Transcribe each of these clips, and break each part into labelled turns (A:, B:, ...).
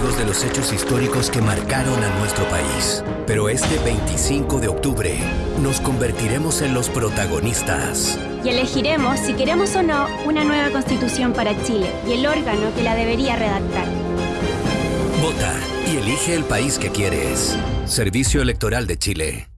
A: testigos de los hechos históricos que marcaron a nuestro país. Pero este 25 de octubre nos convertiremos en los protagonistas.
B: Y elegiremos, si queremos o no, una nueva constitución para Chile y el órgano que la debería redactar.
A: Vota y elige el país que quieres. Servicio Electoral de Chile.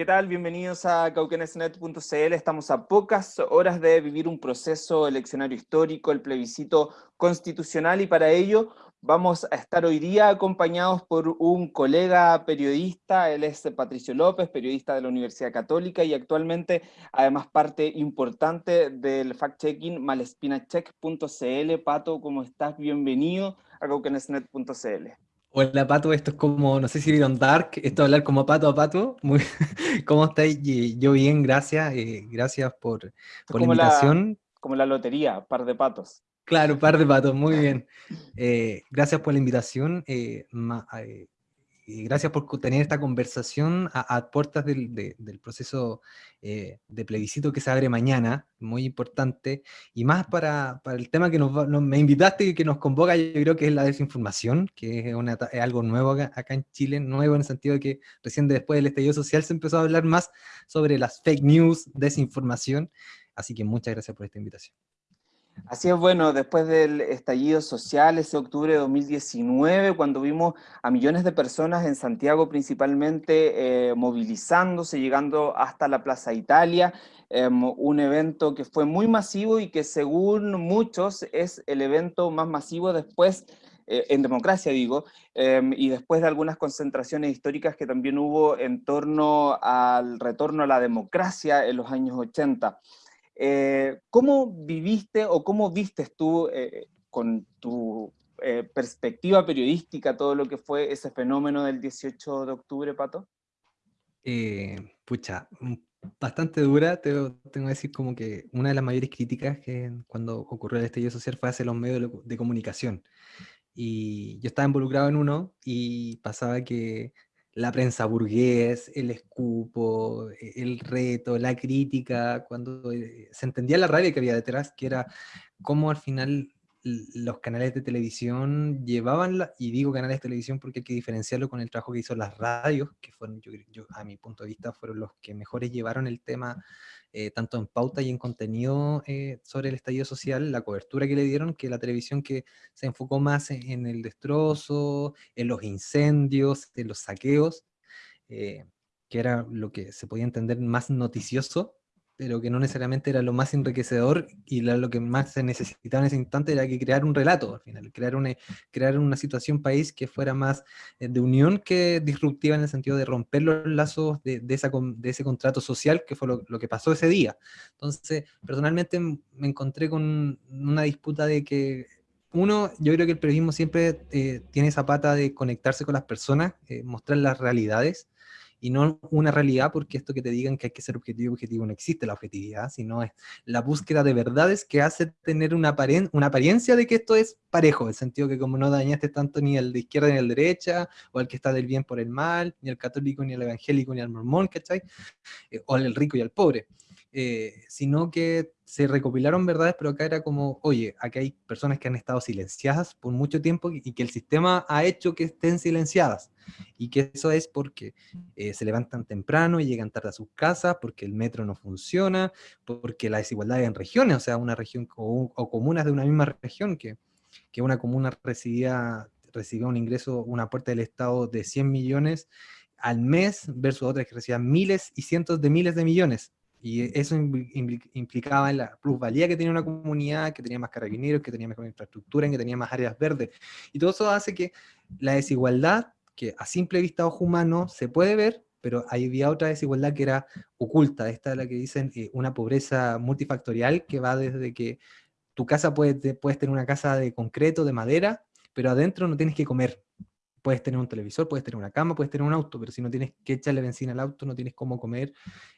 C: Bienvenidos a cauquenesnet.cl. Estamos a pocas horas de vivir un proceso eleccionario histórico, el plebiscito constitucional, y para ello vamos a estar hoy día acompañados por un colega periodista, él es Patricio López, periodista de la Universidad Católica y actualmente además parte importante del fact-checking malespinacheck.cl. Pato, ¿cómo estás? Bienvenido a cauquenesnet.cl.
D: Hola Pato, esto es como, no sé si vieron Dark, esto hablar como pato a pato. Muy, ¿Cómo estáis? Yo bien, gracias. Eh, gracias por, por la invitación.
C: como la lotería, par de patos.
D: Claro, par de patos, muy bien. Eh, gracias por la invitación. Eh, gracias por tener esta conversación a, puertas del, proceso eh, de plebiscito que se abre mañana, muy importante, y más para, el tema que nos, me invitaste y que nos convoca, yo creo que es la desinformación, que es, algo nuevo acá, en Chile, nuevo en el sentido de que recién después del estallido social se empezó a hablar más sobre las fake news, desinformación, así que muchas gracias por esta invitación.
C: Así es, bueno, después del estallido social, ese octubre de 2019, cuando vimos a millones de personas en Santiago principalmente eh, movilizándose, llegando hasta la Plaza Italia, em, un evento que fue muy masivo y que según muchos es el evento más masivo después eh, en democracia digo, em, y después de algunas concentraciones históricas que también hubo en torno al retorno a la democracia en los años 80. Eh, ¿Cómo viviste o cómo vistes tú eh, con tu eh, perspectiva periodística todo lo que fue ese fenómeno del 18 de octubre, Pato?
D: pucha, mm, bastante dura, tengo, tengo, que decir como que una de las mayores críticas que cuando ocurrió el estallido social fue hacia los medios de comunicación. Y yo estaba involucrado en uno y pasaba que la prensa burgués, el escupo, e, el reto, la crítica, cuando eh, se entendía la rabia que había detrás, que era cómo al final los canales de televisión llevaban, la, y digo canales de televisión porque hay que diferenciarlo con el trabajo que hizo las radios, que fueron, yo, a mi punto de vista, fueron los que mejores llevaron el tema eh, tanto en pauta y en contenido eh, sobre el estallido social, la cobertura que le dieron, que la televisión que se enfocó más en, el destrozo, en los incendios, en los saqueos, eh, que era lo que se podía entender más noticioso, pero que no necesariamente era lo más enriquecedor y lo que más se necesitaba en ese instante era que crear un relato al final, crear una, crear una situación país que fuera más eh, de unión que disruptiva en el sentido de romper los lazos de, de, esa, de ese contrato social que fue lo, que pasó ese día. Entonces, personalmente me encontré con una disputa de que uno, yo creo que el periodismo siempre eh, tiene esa pata de conectarse con las personas, eh, mostrar las realidades, y no una realidad, porque esto que te digan que hay que ser objetivo, objetivo no existe la objetividad, sino es la búsqueda de verdades que hace tener una, una apariencia de que esto es parejo, en el sentido que como no dañaste tanto ni al de izquierda ni al de derecha, o al que está del bien por el mal, ni al católico, ni al evangélico, ni al mormón, ¿cachai? Eh, o al rico y al pobre. Eh, sino que se recopilaron verdades, pero acá era como, oye, aquí hay personas que han estado silenciadas por mucho tiempo y que el sistema ha hecho que estén silenciadas. Y que eso es porque eh, se levantan temprano y llegan tarde a sus casas, porque el metro no funciona, porque la desigualdad en regiones, o sea, una región o, comunas de una misma región, que, que una comuna recibía, recibía un ingreso, una puerta del Estado de 100 millones al mes versus otras que recibían miles y cientos de miles de millones. Y eso implicaba la plusvalía que tenía una comunidad, que tenía más carabineros, que tenía mejor infraestructura, que tenía más áreas verdes. Y todo eso hace que la desigualdad, que a simple vista ojo humano se puede ver, pero había otra desigualdad que era oculta. Esta es la que dicen eh, una pobreza multifactorial, que va desde que tu casa puede, puedes tener una casa de concreto, de madera, pero adentro no tienes que comer. Puedes tener un televisor, puedes tener una cama, puedes tener un auto, pero si no tienes que echarle benzina al auto, no tienes cómo comer,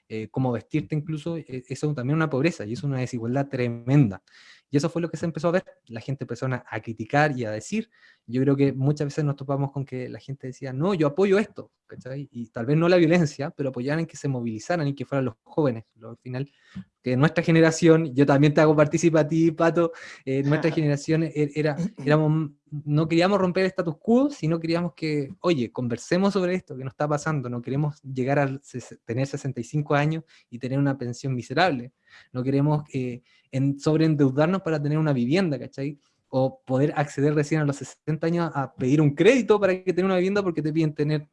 D: eh, cómo vestirte incluso, eh, eso también es una pobreza y es una desigualdad tremenda. Y eso fue lo que se empezó a ver. La gente empezó a, criticar y a decir. Yo creo que muchas veces nos topamos con que la gente decía, no, yo apoyo esto, Y tal vez no la violencia, pero apoyaban en que se movilizaran y que fueran los jóvenes. al final, que nuestra generación, yo también te hago participar a ti, Pato, eh, nuestra generación e, era, éramos, no queríamos romper el status quo, sino queríamos que, oye, conversemos sobre esto, que nos está pasando, no queremos llegar a tener 65 años y tener una pensión miserable, no queremos eh, en, sobreendeudarnos para tener una vivienda, ¿cachai? O poder acceder recién a los 60 años a pedir un crédito para que tenga una vivienda porque te piden tener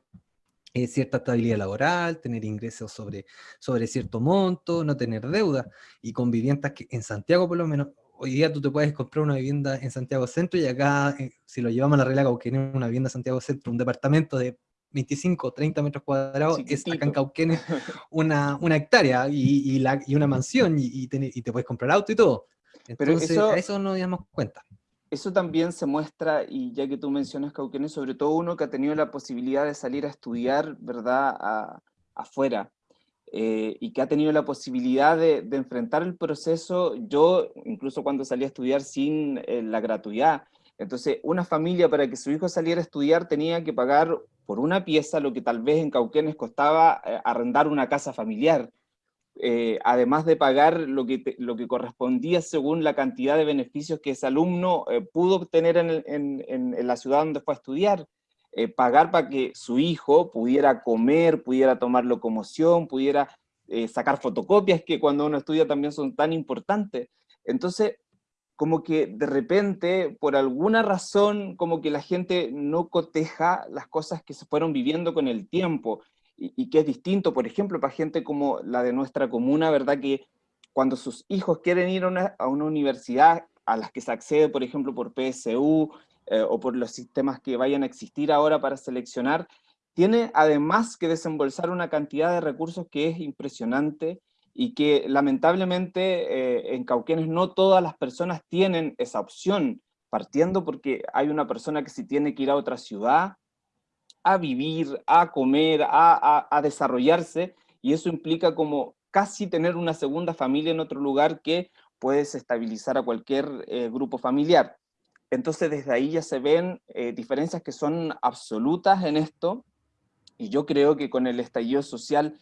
D: eh, cierta estabilidad laboral, tener ingresos sobre, sobre cierto monto, no tener deuda. Y con viviendas que en Santiago por lo menos, hoy día tú te puedes comprar una vivienda en Santiago Centro y acá, eh, si lo llevamos a la regla Cauquenes, una vivienda en Santiago Centro, un departamento de 25, 30 metros cuadrados, es acá en Cauquenes una, una hectárea y, y, la, y una mansión y, y, te, puedes comprar auto y todo. Entonces, Pero eso, a eso no damos cuenta.
C: Eso también se muestra, y ya que tú mencionas Cauquenes, sobre todo uno que ha tenido la posibilidad de salir a estudiar, ¿verdad?, a, afuera, eh, y que ha tenido la posibilidad de, enfrentar el proceso, yo incluso cuando salí a estudiar sin eh, la gratuidad, entonces una familia para que su hijo saliera a estudiar tenía que pagar por una pieza lo que tal vez en Cauquenes costaba eh, arrendar una casa familiar, además de pagar lo que, lo que correspondía según la cantidad de beneficios que ese alumno pudo obtener en, la ciudad donde fue a estudiar, pagar para que su hijo pudiera comer, pudiera tomar locomoción, pudiera sacar fotocopias, que cuando uno estudia también son tan importantes. Entonces, como que de repente, por alguna razón, como que la gente no coteja las cosas que se fueron viviendo con el tiempo, y, que es distinto, por ejemplo, para gente como la de nuestra comuna, ¿verdad? Que cuando sus hijos quieren ir a una, universidad a las que se accede, por ejemplo, por PSU, eh, o por los sistemas que vayan a existir ahora para seleccionar, tiene además que desembolsar una cantidad de recursos que es impresionante, y que lamentablemente eh, en Cauquenes no todas las personas tienen esa opción, partiendo porque hay una persona que si tiene que ir a otra ciudad a vivir, a comer, a, desarrollarse, y eso implica como casi tener una segunda familia en otro lugar que puede estabilizar a cualquier eh, grupo familiar. Entonces desde ahí ya se ven eh, diferencias que son absolutas en esto, y yo creo que con el estallido social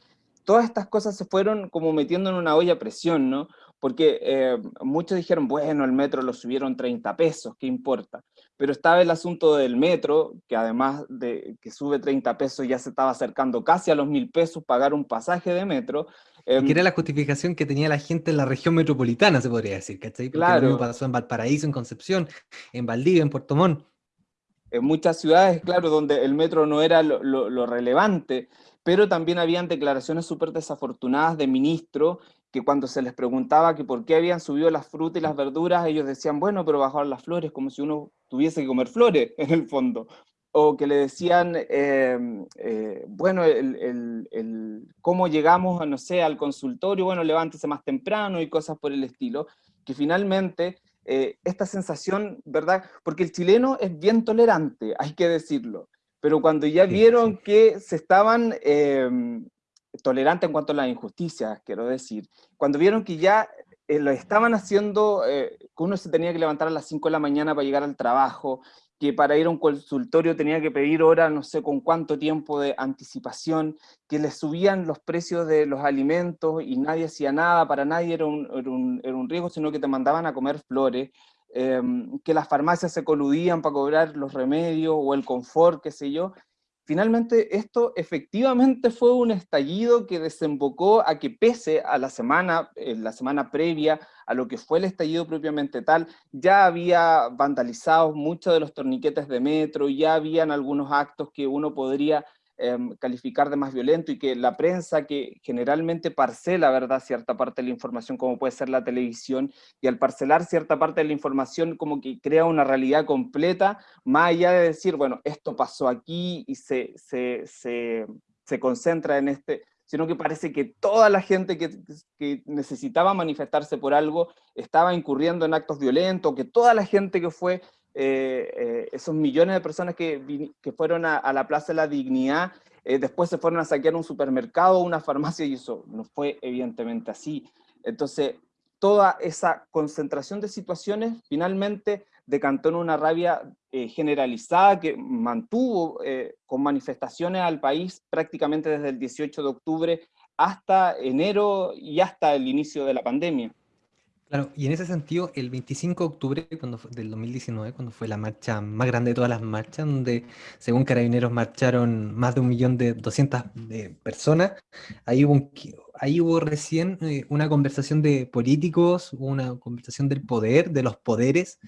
C: todas estas cosas se fueron como metiendo en una olla a presión, ¿no? Porque eh, muchos dijeron, bueno, el metro lo subieron 30 pesos, ¿qué importa? Pero estaba el asunto del metro, que además de que sube 30 pesos ya se estaba acercando casi a los mil pesos pagar un pasaje de metro.
D: Eh, que era la justificación que tenía la gente en la región metropolitana, se podría decir, ¿cachai? Porque claro. lo pasó en Valparaíso, en Concepción, en Valdivia, en Puerto Montt.
C: En muchas ciudades, claro, donde el metro no era lo, lo, lo relevante, pero también habían declaraciones súper desafortunadas de ministros que cuando se les preguntaba que por qué habían subido las frutas y las verduras, ellos decían, bueno, pero bajaron las flores, como si uno tuviese que comer flores, en el fondo. O que le decían, em, eh, bueno, el, cómo llegamos, no sé, al consultorio, bueno, levántese más temprano y cosas por el estilo, que finalmente eh, esta sensación, ¿verdad? Porque el chileno es bien tolerante, hay que decirlo pero cuando ya vieron que se estaban eh, tolerantes en cuanto a las injusticias, quiero decir, cuando vieron que ya eh, lo estaban haciendo, que uno se tenía que levantar a las 5 de la mañana para llegar al trabajo, que para ir a un consultorio tenía que pedir hora, no sé con cuánto tiempo de anticipación, que les subían los precios de los alimentos y nadie hacía nada, para nadie era un, era un, era un riesgo, sino que te mandaban a comer flores, Em, que las farmacias se coludían para cobrar los remedios o el confort, qué sé yo. Finalmente esto efectivamente fue un estallido que desembocó a que pese a la semana, la semana previa a lo que fue el estallido propiamente tal, ya había vandalizado muchos de los torniquetes de metro, ya habían algunos actos que uno podría Em, calificar de más violento y que la prensa que generalmente parcela, ¿verdad?, cierta parte de la información como puede ser la televisión, y al parcelar cierta parte de la información como que crea una realidad completa, más allá de decir, bueno, esto pasó aquí y se, se, se, se concentra en este, sino que parece que toda la gente que, que, necesitaba manifestarse por algo estaba incurriendo en actos violentos, que toda la gente que fue esos millones de personas que, que fueron a, la Plaza de la Dignidad, después se fueron a saquear un supermercado una farmacia y eso no fue evidentemente así. Entonces, toda esa concentración de situaciones finalmente decantó en una rabia eh, generalizada que mantuvo eh, con manifestaciones al país prácticamente desde el 18 de octubre hasta enero y hasta el inicio de la pandemia.
D: Claro, y en ese sentido, el 25 de octubre cuando del 2019, cuando fue la marcha más grande de todas las marchas, donde según Carabineros marcharon más de un millón de 200 personas, ahí hubo, ahí hubo recién eh, una conversación de políticos, una conversación del poder, de los poderes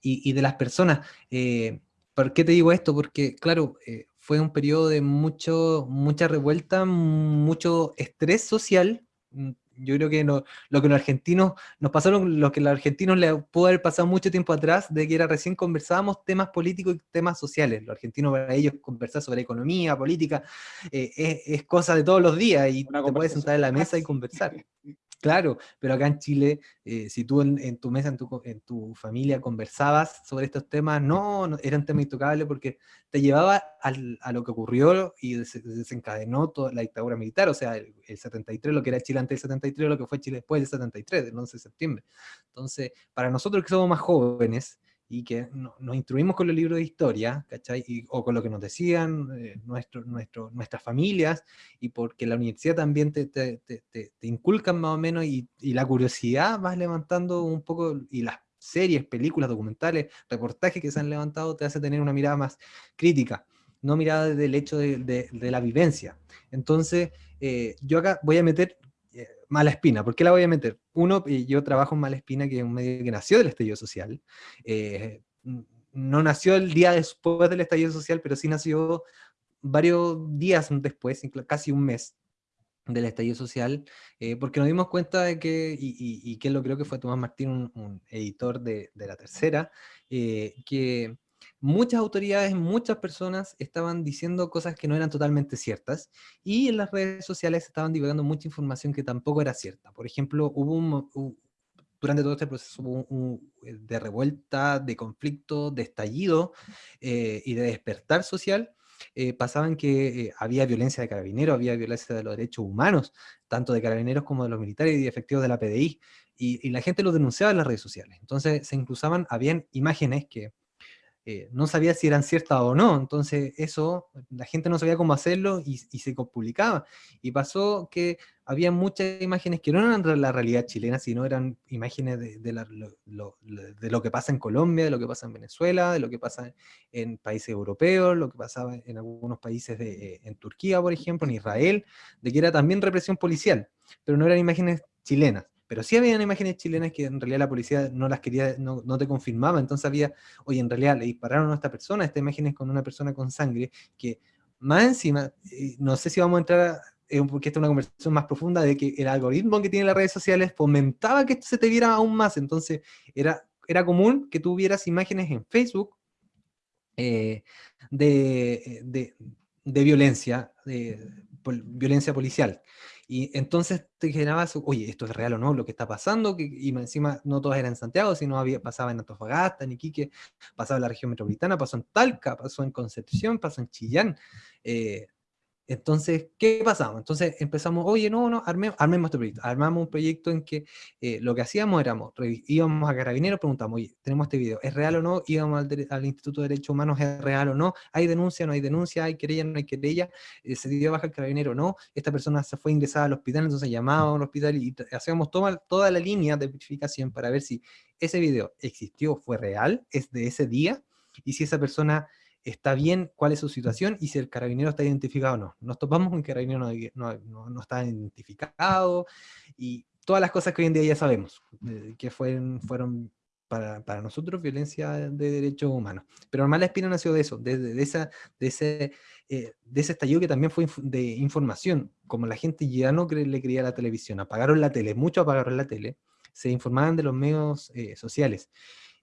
D: y, de las personas. Eh, ¿Por qué te digo esto? Porque, claro, eh, fue un periodo de mucho, mucha revuelta, mucho estrés social, mm, yo creo que lo que los argentinos, nos pasaron lo que los argentinos le pudo haber pasado mucho tiempo atrás, de que era recién conversábamos temas políticos y temas sociales. Los argentinos para ellos conversar sobre economía, política, eh, es, es, cosa de todos los días y te puedes sentar en la mesa y conversar. Claro, pero acá en Chile, eh, si tú en, tu mesa, en tu, en tu, familia conversabas sobre estos temas, no, no eran temas intocables porque te llevaba al, a lo que ocurrió y desencadenó toda la dictadura militar, o sea, el, 73, lo que era Chile antes del 73, lo que fue Chile después del 73, del 11 de septiembre. Entonces, para nosotros que somos más jóvenes, y que nos instruimos con los libros de historia, ¿cachai? o con lo que nos decían eh, nuestro, nuestro, nuestras familias, y porque la universidad también te, te, te, te inculcan más o menos, y, y, la curiosidad vas levantando un poco, y las series, películas, documentales, reportajes que se han levantado, te hace tener una mirada más crítica, no mirada desde el hecho de, de, de la vivencia. Entonces, eh, yo acá voy a meter Mala Espina. ¿Por qué la voy a meter? Uno, yo trabajo en Mala Espina, que es un medio que nació del estallido social. Eh, no nació el día después del estallido social, pero sí nació varios días después, casi un mes del estallido social, eh, porque nos dimos cuenta de que, y, que lo creo que fue Tomás Martín, un, editor de, La Tercera, eh, que muchas autoridades, muchas personas estaban diciendo cosas que no eran totalmente ciertas y en las redes sociales estaban divulgando mucha información que tampoco era cierta. Por ejemplo, hubo un, durante todo este proceso eh, de revuelta, de conflicto, de estallido eh, y de despertar social, eh, pasaban que había violencia de carabineros, había violencia de los derechos humanos, tanto de carabineros como de los militares y efectivos de la PDI, y, y la gente lo denunciaba en las redes sociales. Entonces se inclusaban, habían imágenes que eh, no sabía si eran ciertas o no, entonces eso, la gente no sabía cómo hacerlo y, se publicaba. Y pasó que había muchas imágenes que no eran la realidad chilena, sino eran imágenes de, lo, que pasa en Colombia, de lo que pasa en Venezuela, de lo que pasa en países europeos, lo que pasaba en algunos países de, eh, en Turquía, por ejemplo, en Israel, de que era también represión policial, pero no eran imágenes chilenas pero sí había imágenes chilenas que en realidad la policía no las quería, no, no, te confirmaba, entonces había, oye, en realidad le dispararon a esta persona, esta imagen es con una persona con sangre, que más encima, eh, no sé si vamos a entrar, porque esta es una conversación más profunda, de que el algoritmo que tienen las redes sociales fomentaba que esto se te viera aún más, entonces era, era común que tú vieras imágenes en Facebook eh, de, de, de, violencia, de, violencia policial, y entonces te generabas, oye, esto es real o no, lo que está pasando, que, y encima no todas eran en Santiago, sino había, pasaba en Antofagasta, en Iquique, pasaba en la región metropolitana, pasó en Talca, pasó en Concepción, pasó en Chillán, eh, entonces, ¿qué pasamos? Entonces empezamos, oye, no, no, armemos este proyecto. Armamos un proyecto en que eh, lo que hacíamos éramos, íbamos a Carabineros, preguntamos, oye, tenemos este video, ¿es real o no? Íbamos al, Instituto de Derechos Humanos, ¿es real o no? ¿Hay denuncia no hay denuncia? ¿Hay querella no hay querella? Eh, ¿Se dio baja el Carabinero o no? Esta persona se fue ingresada al hospital, entonces llamábamos al hospital y hacíamos toda, toda la línea de verificación para ver si ese video existió, fue real, es de ese día, y si esa persona está bien cuál es su situación y si el carabinero está identificado o no. Nos topamos con que el carabinero no, no, no, está identificado y todas las cosas que hoy en día ya sabemos, eh, que fueron, fueron para, para, nosotros violencia de derechos humanos. Pero Normal Espina nació de eso, de, de, esa, de, ese, eh, de ese estallido que también fue de información. Como la gente ya no le creía la televisión, apagaron la tele, muchos apagaron la tele, se informaban de los medios eh, sociales.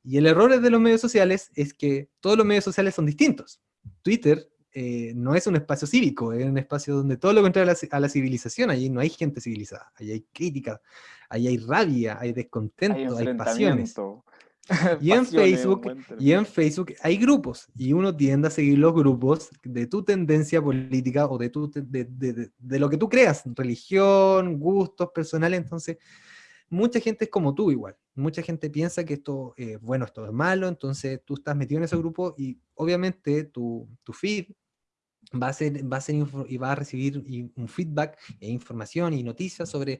D: Y el error de los medios sociales es que todos los medios sociales son distintos. Twitter eh, no es un espacio cívico, es un espacio donde todo lo contrario a la, civilización, allí no hay gente civilizada, allí hay crítica, allí hay rabia, hay descontento, hay, pasiones. Y en Facebook, y en Facebook hay grupos, y uno tiende a seguir los grupos de tu tendencia política o de, tu, de, de, de, lo que tú creas, religión, gustos personales, entonces mucha gente es como tú igual, mucha gente piensa que esto es bueno, esto es malo, entonces tú estás metido en ese grupo y obviamente tu, tu feed va a ser, va a ser y va a recibir un feedback e información y noticias sobre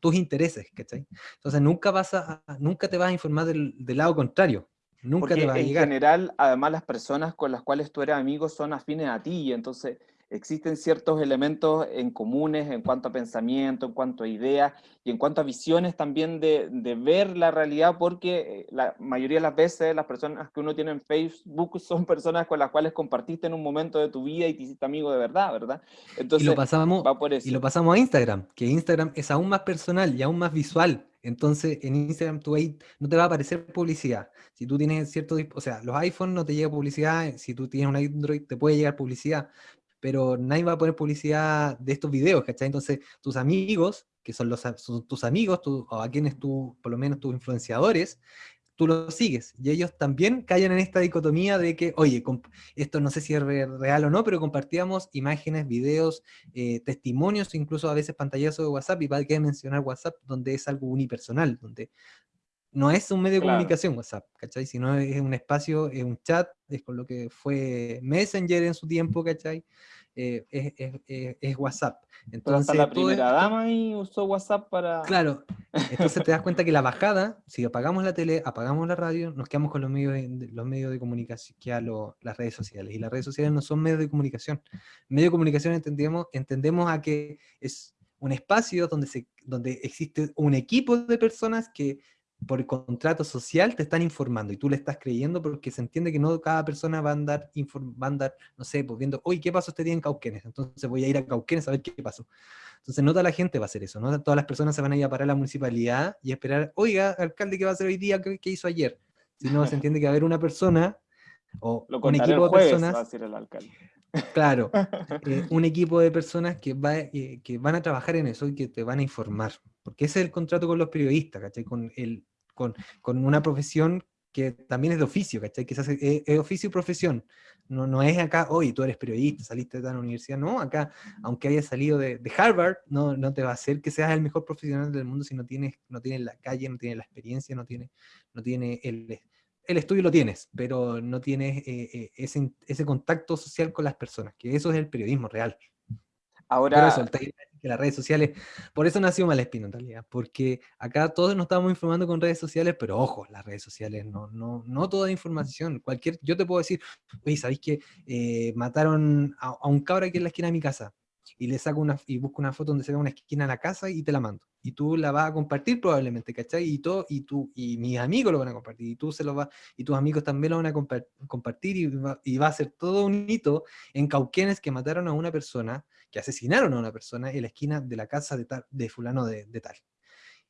D: tus intereses, ¿cachai? Entonces nunca vas a, nunca te vas a informar del, del lado contrario, nunca te va a llegar.
C: En general, además las personas con las cuales tú eres amigo son afines a ti, y entonces existen ciertos elementos en comunes en cuanto a pensamiento, en cuanto a ideas y en cuanto a visiones también de, de, ver la realidad, porque eh, la mayoría de las veces las personas que uno tiene en Facebook son personas con las cuales compartiste en un momento de tu vida y te hiciste amigo de verdad, ¿verdad?
D: Entonces, y lo pasamos, va por eso. Y lo pasamos a Instagram, que Instagram es aún más personal y aún más visual. Entonces, en Instagram tú ahí no te va a aparecer publicidad. Si tú tienes cierto, o sea, los iPhones no te llega publicidad, si tú tienes un Android te puede llegar publicidad, pero nadie va a poner publicidad de estos videos, ¿cachai? Entonces, tus amigos, que son, los, tus amigos, o a quienes tú, por lo menos tus influenciadores, tú los sigues, y ellos también caen en esta dicotomía de que, oye, esto no sé si es real o no, pero compartíamos imágenes, videos, eh, testimonios, incluso a veces pantallazos de WhatsApp, y va a mencionar WhatsApp, donde es algo unipersonal, donde no es un medio de comunicación WhatsApp, ¿cachai? Sino es un espacio, es un chat, es con lo que fue Messenger en su tiempo, ¿cachai? Eh, es, es, es, WhatsApp.
C: Entonces, hasta la primera dama y usó WhatsApp para...
D: Claro, entonces te das cuenta que la bajada, si apagamos la tele, apagamos la radio, nos quedamos con los medios de, los medios de comunicación, que a las redes sociales. Y las redes sociales no son medios de comunicación. Medio de comunicación entendemos, entendemos a que es un espacio donde, se, donde existe un equipo de personas que por contrato social te están informando y tú le estás creyendo porque se entiende que no cada persona va a andar, va a andar no sé, pues viendo, oye, ¿qué pasó este día en Cauquenes? Entonces voy a ir a Cauquenes a ver qué pasó. Entonces no toda la gente va a hacer eso, no todas las personas se van a ir a parar a la municipalidad y esperar, oiga, alcalde, ¿qué va a hacer hoy día? ¿Qué, hizo ayer? Si no, se entiende que va a haber una persona o un equipo de personas...
C: Va a el alcalde.
D: Claro, eh, un equipo de personas que, va, eh, que van a trabajar en eso y que te van a informar, porque ese es el contrato con los periodistas, ¿cachai? Con el con, con una profesión que también es de oficio, ¿cachai? Que es, oficio y profesión. No, no es acá, oye, tú eres periodista, saliste de la universidad. No, acá, aunque hayas salido de, de, Harvard, no, no te va a hacer que seas el mejor profesional del mundo si no tienes, no tienes la calle, no tienes la experiencia, no tienes, no tiene el, el estudio lo tienes, pero no tienes eh, eh, ese, ese contacto social con las personas, que eso es el periodismo real.
C: Ahora,
D: que las redes sociales, por eso nació Malespino en realidad, porque acá todos nos estamos informando con redes sociales, pero ojo, las redes sociales no, no, no toda información, cualquier, yo te puedo decir, oye, ¿sabéis que eh, mataron a, un cabra aquí en la esquina de mi casa? Y le saco una, y busco una foto donde se ve una esquina en la casa y te la mando. Y tú la vas a compartir probablemente, ¿cachai? Y todo, y tú, y mis amigos lo van a compartir, y tú se lo vas, y tus amigos también lo van a compartir, y va, y va a ser todo un hito en Cauquenes que mataron a una persona que asesinaron a una persona en la esquina de la casa de, tal, de fulano de, tal.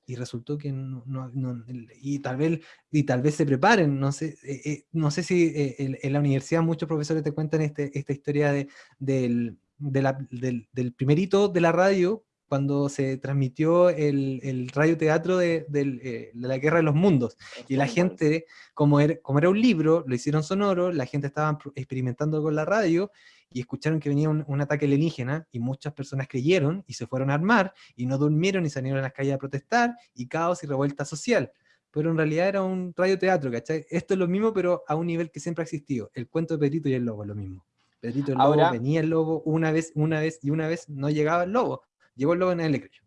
D: Y resultó que no, y tal vez y tal vez se preparen, no sé, eh, eh, no sé si eh, en, la universidad muchos profesores te cuentan este, esta historia de, del, de del, del de la radio cuando se transmitió el, el radioteatro de, de, de, la Guerra de los Mundos. Y la gente, como era, como era un libro, lo hicieron sonoro, la gente estaba experimentando con la radio, y escucharon que venía un, un, ataque alienígena y muchas personas creyeron y se fueron a armar y no durmieron y salieron a las calles a protestar y caos y revuelta social. Pero en realidad era un radioteatro, ¿cachai? Esto es lo mismo, pero a un nivel que siempre ha existido. El cuento de Pedrito y el lobo es lo mismo. Pedrito y el lobo, Ahora, venía el lobo una vez, una vez y una vez no llegaba el lobo. Lobo en el creyó.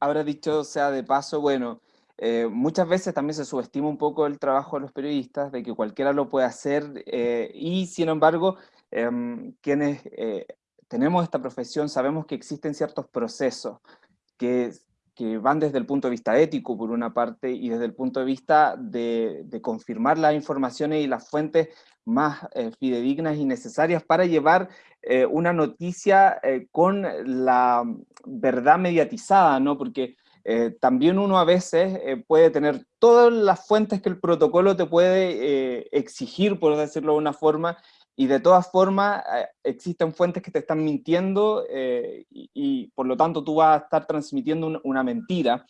C: Ahora dicho sea de paso, bueno, eh, muchas veces también se subestima un poco el trabajo de los periodistas, de que cualquiera lo puede hacer, eh, y sin embargo, eh, quienes eh, tenemos esta profesión sabemos que existen ciertos procesos que, que, van desde el punto de vista ético, por una parte, y desde el punto de vista de, de confirmar las informaciones y las fuentes más eh, fidedignas y necesarias para llevar eh, una noticia eh, con la verdad mediatizada, ¿no? Porque también uno a veces puede tener todas las fuentes que el protocolo te puede exigir, por decirlo de una forma, y de todas formas eh, existen fuentes que te están mintiendo eh, y, y, por lo tanto tú vas a estar transmitiendo un, una mentira,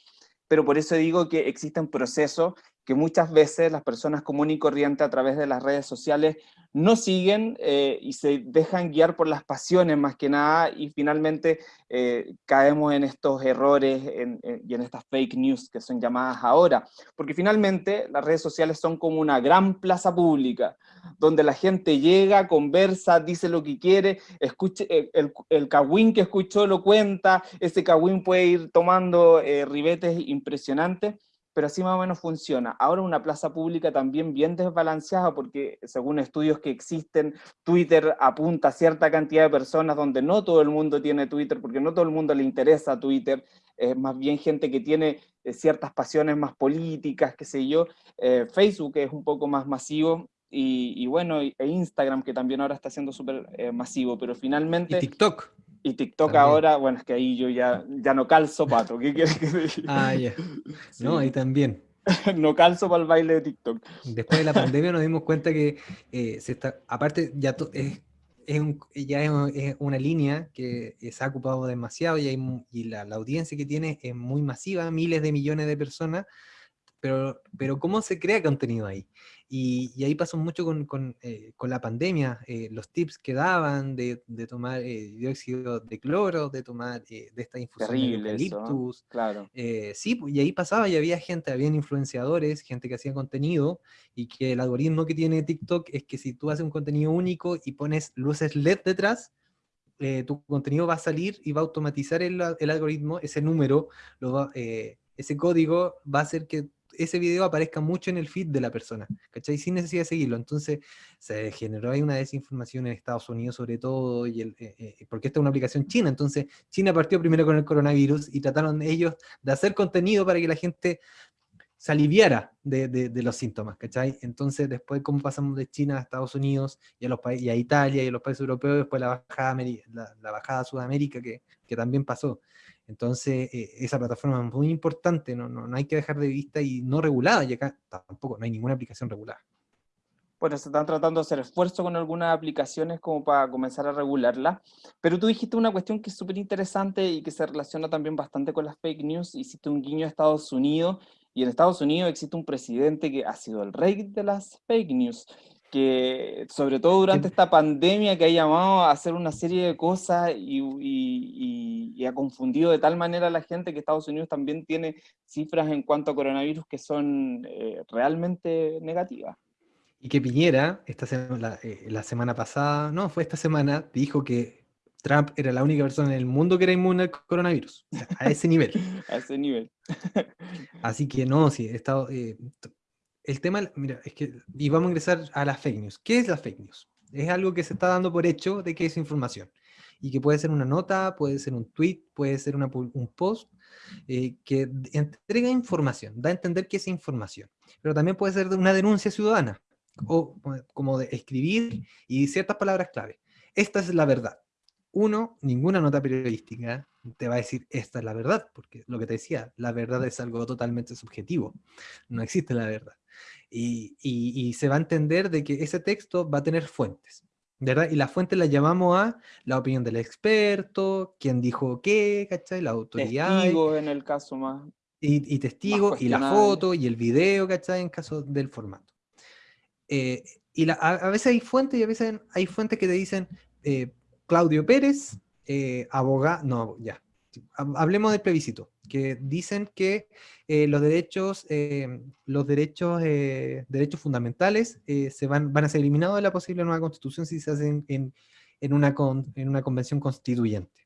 C: pero por eso digo que existen procesos que muchas veces las personas comunes y corrientes a través de las redes sociales no siguen eh, y se dejan guiar por las pasiones más que nada y finalmente eh, caemos en estos errores y en estas fake news que son llamadas ahora. Porque finalmente las redes sociales son como una gran plaza pública, donde la gente llega, conversa, dice lo que quiere, escuche, eh, el, el que escuchó lo cuenta, ese cagüín puede ir tomando ribetes impresionantes pero así más o menos funciona. Ahora una plaza pública también bien desbalanceada porque según estudios que existen, Twitter apunta a cierta cantidad de personas donde no todo el mundo tiene Twitter, porque no todo el mundo le interesa Twitter, es más bien gente que tiene eh, ciertas pasiones más políticas, qué sé yo. Eh, Facebook es un poco más masivo, y, bueno, e Instagram que también ahora está siendo súper eh, masivo, pero finalmente...
D: Y TikTok.
C: Y TikTok ahora, bueno, es que ahí yo ya, ya no calzo pato, ¿qué quieres que diga?
D: Ah, ya. No, ahí también.
C: no calzo para el baile de TikTok.
D: Después de la pandemia nos dimos cuenta que eh, se está, aparte ya es, es, un, ya es, una línea que se ha ocupado demasiado y, y la, la, audiencia que tiene es muy masiva, miles de millones de personas, pero, pero ¿cómo se crea contenido ahí? Y, ahí pasó mucho con, con, eh, con la pandemia, eh, los tips que daban de, de tomar eh, dióxido de cloro, de tomar de esta infusión de eucaliptus.
C: claro.
D: sí, y ahí pasaba y había gente, habían influenciadores, gente que hacía contenido, y que el algoritmo que tiene TikTok es que si tú haces un contenido único y pones luces LED detrás, tu contenido va a salir y va a automatizar el, el algoritmo, ese número, lo va, ese código va a hacer que ese video aparezca mucho en el feed de la persona, ¿cachai? Sin necesidad de seguirlo. Entonces se generó ahí una desinformación en Estados Unidos sobre todo, y el, eh, eh, porque esta es una aplicación china, entonces China partió primero con el coronavirus y trataron ellos de hacer contenido para que la gente se aliviara de, los síntomas, ¿cachai? Entonces después cómo pasamos de China a Estados Unidos y a, Italia y a los países europeos, después la bajada, la, bajada a Sudamérica que también pasó. Entonces, eh, esa plataforma es muy importante, no, no, no, hay que dejar de vista y no regulada, y acá tampoco, no hay ninguna aplicación regulada.
C: Bueno, se están tratando de hacer esfuerzo con algunas aplicaciones como para comenzar a regularla, pero tú dijiste una cuestión que es súper interesante y que se relaciona también bastante con las fake news, hiciste un guiño a Estados Unidos, y en Estados Unidos existe un presidente que ha sido el rey de las fake news, que sobre todo durante esta pandemia que ha llamado a hacer una serie de cosas y, ha confundido de tal manera a la gente que Estados Unidos también tiene cifras en cuanto a coronavirus que son eh, realmente negativas.
D: Y que Piñera, esta la, eh, la, semana pasada, no, fue esta semana, dijo que Trump era la única persona en el mundo que era inmune al coronavirus. a ese nivel.
C: a ese nivel.
D: Así que no, sí, he estado, eh, el tema, mira, es que, y vamos a ingresar a las fake news. ¿Qué es la fake news? Es algo que se está dando por hecho de que es información. Y que puede ser una nota, puede ser un tweet, puede ser un post, eh, que entrega información, da a entender que es información. Pero también puede ser una denuncia ciudadana, o como de escribir y ciertas palabras clave. Esta es la verdad. Uno, ninguna nota periodística te va a decir esta es la verdad, porque lo que te decía, la verdad es algo totalmente subjetivo. No existe la verdad y, se va a entender de que ese texto va a tener fuentes, ¿verdad? Y las fuentes las llamamos a la opinión del experto, quién dijo qué, ¿cachai? La autoridad.
C: Testigos en el caso más.
D: Y, testigos, y la foto, y el video, ¿cachai? En caso del formato. Eh, y a, veces hay fuentes y a veces hay fuentes que te dicen eh, Claudio Pérez, eh, abogado, no, ya, hablemos del plebiscito que dicen que eh, los derechos, eh, los derechos, eh, derechos fundamentales se van, van a ser eliminados de la posible nueva constitución si se hacen en, en, una, en una convención constituyente.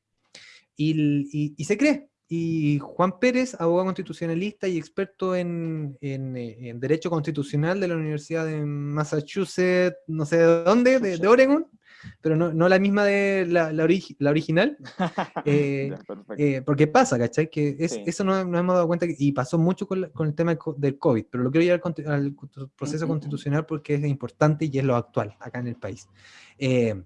D: Y, y, se cree. Y Juan Pérez, abogado constitucionalista y experto en, en, Derecho Constitucional de la Universidad de Massachusetts, no sé de dónde, de, de Oregon, pero no, no la misma de la, la, la original. Eh, eh, porque pasa, ¿cachai? Que es, eso no, nos hemos dado cuenta y pasó mucho con, con, el tema del COVID, pero lo quiero llevar al, proceso constitucional porque es importante y es lo actual acá en el país. Eh,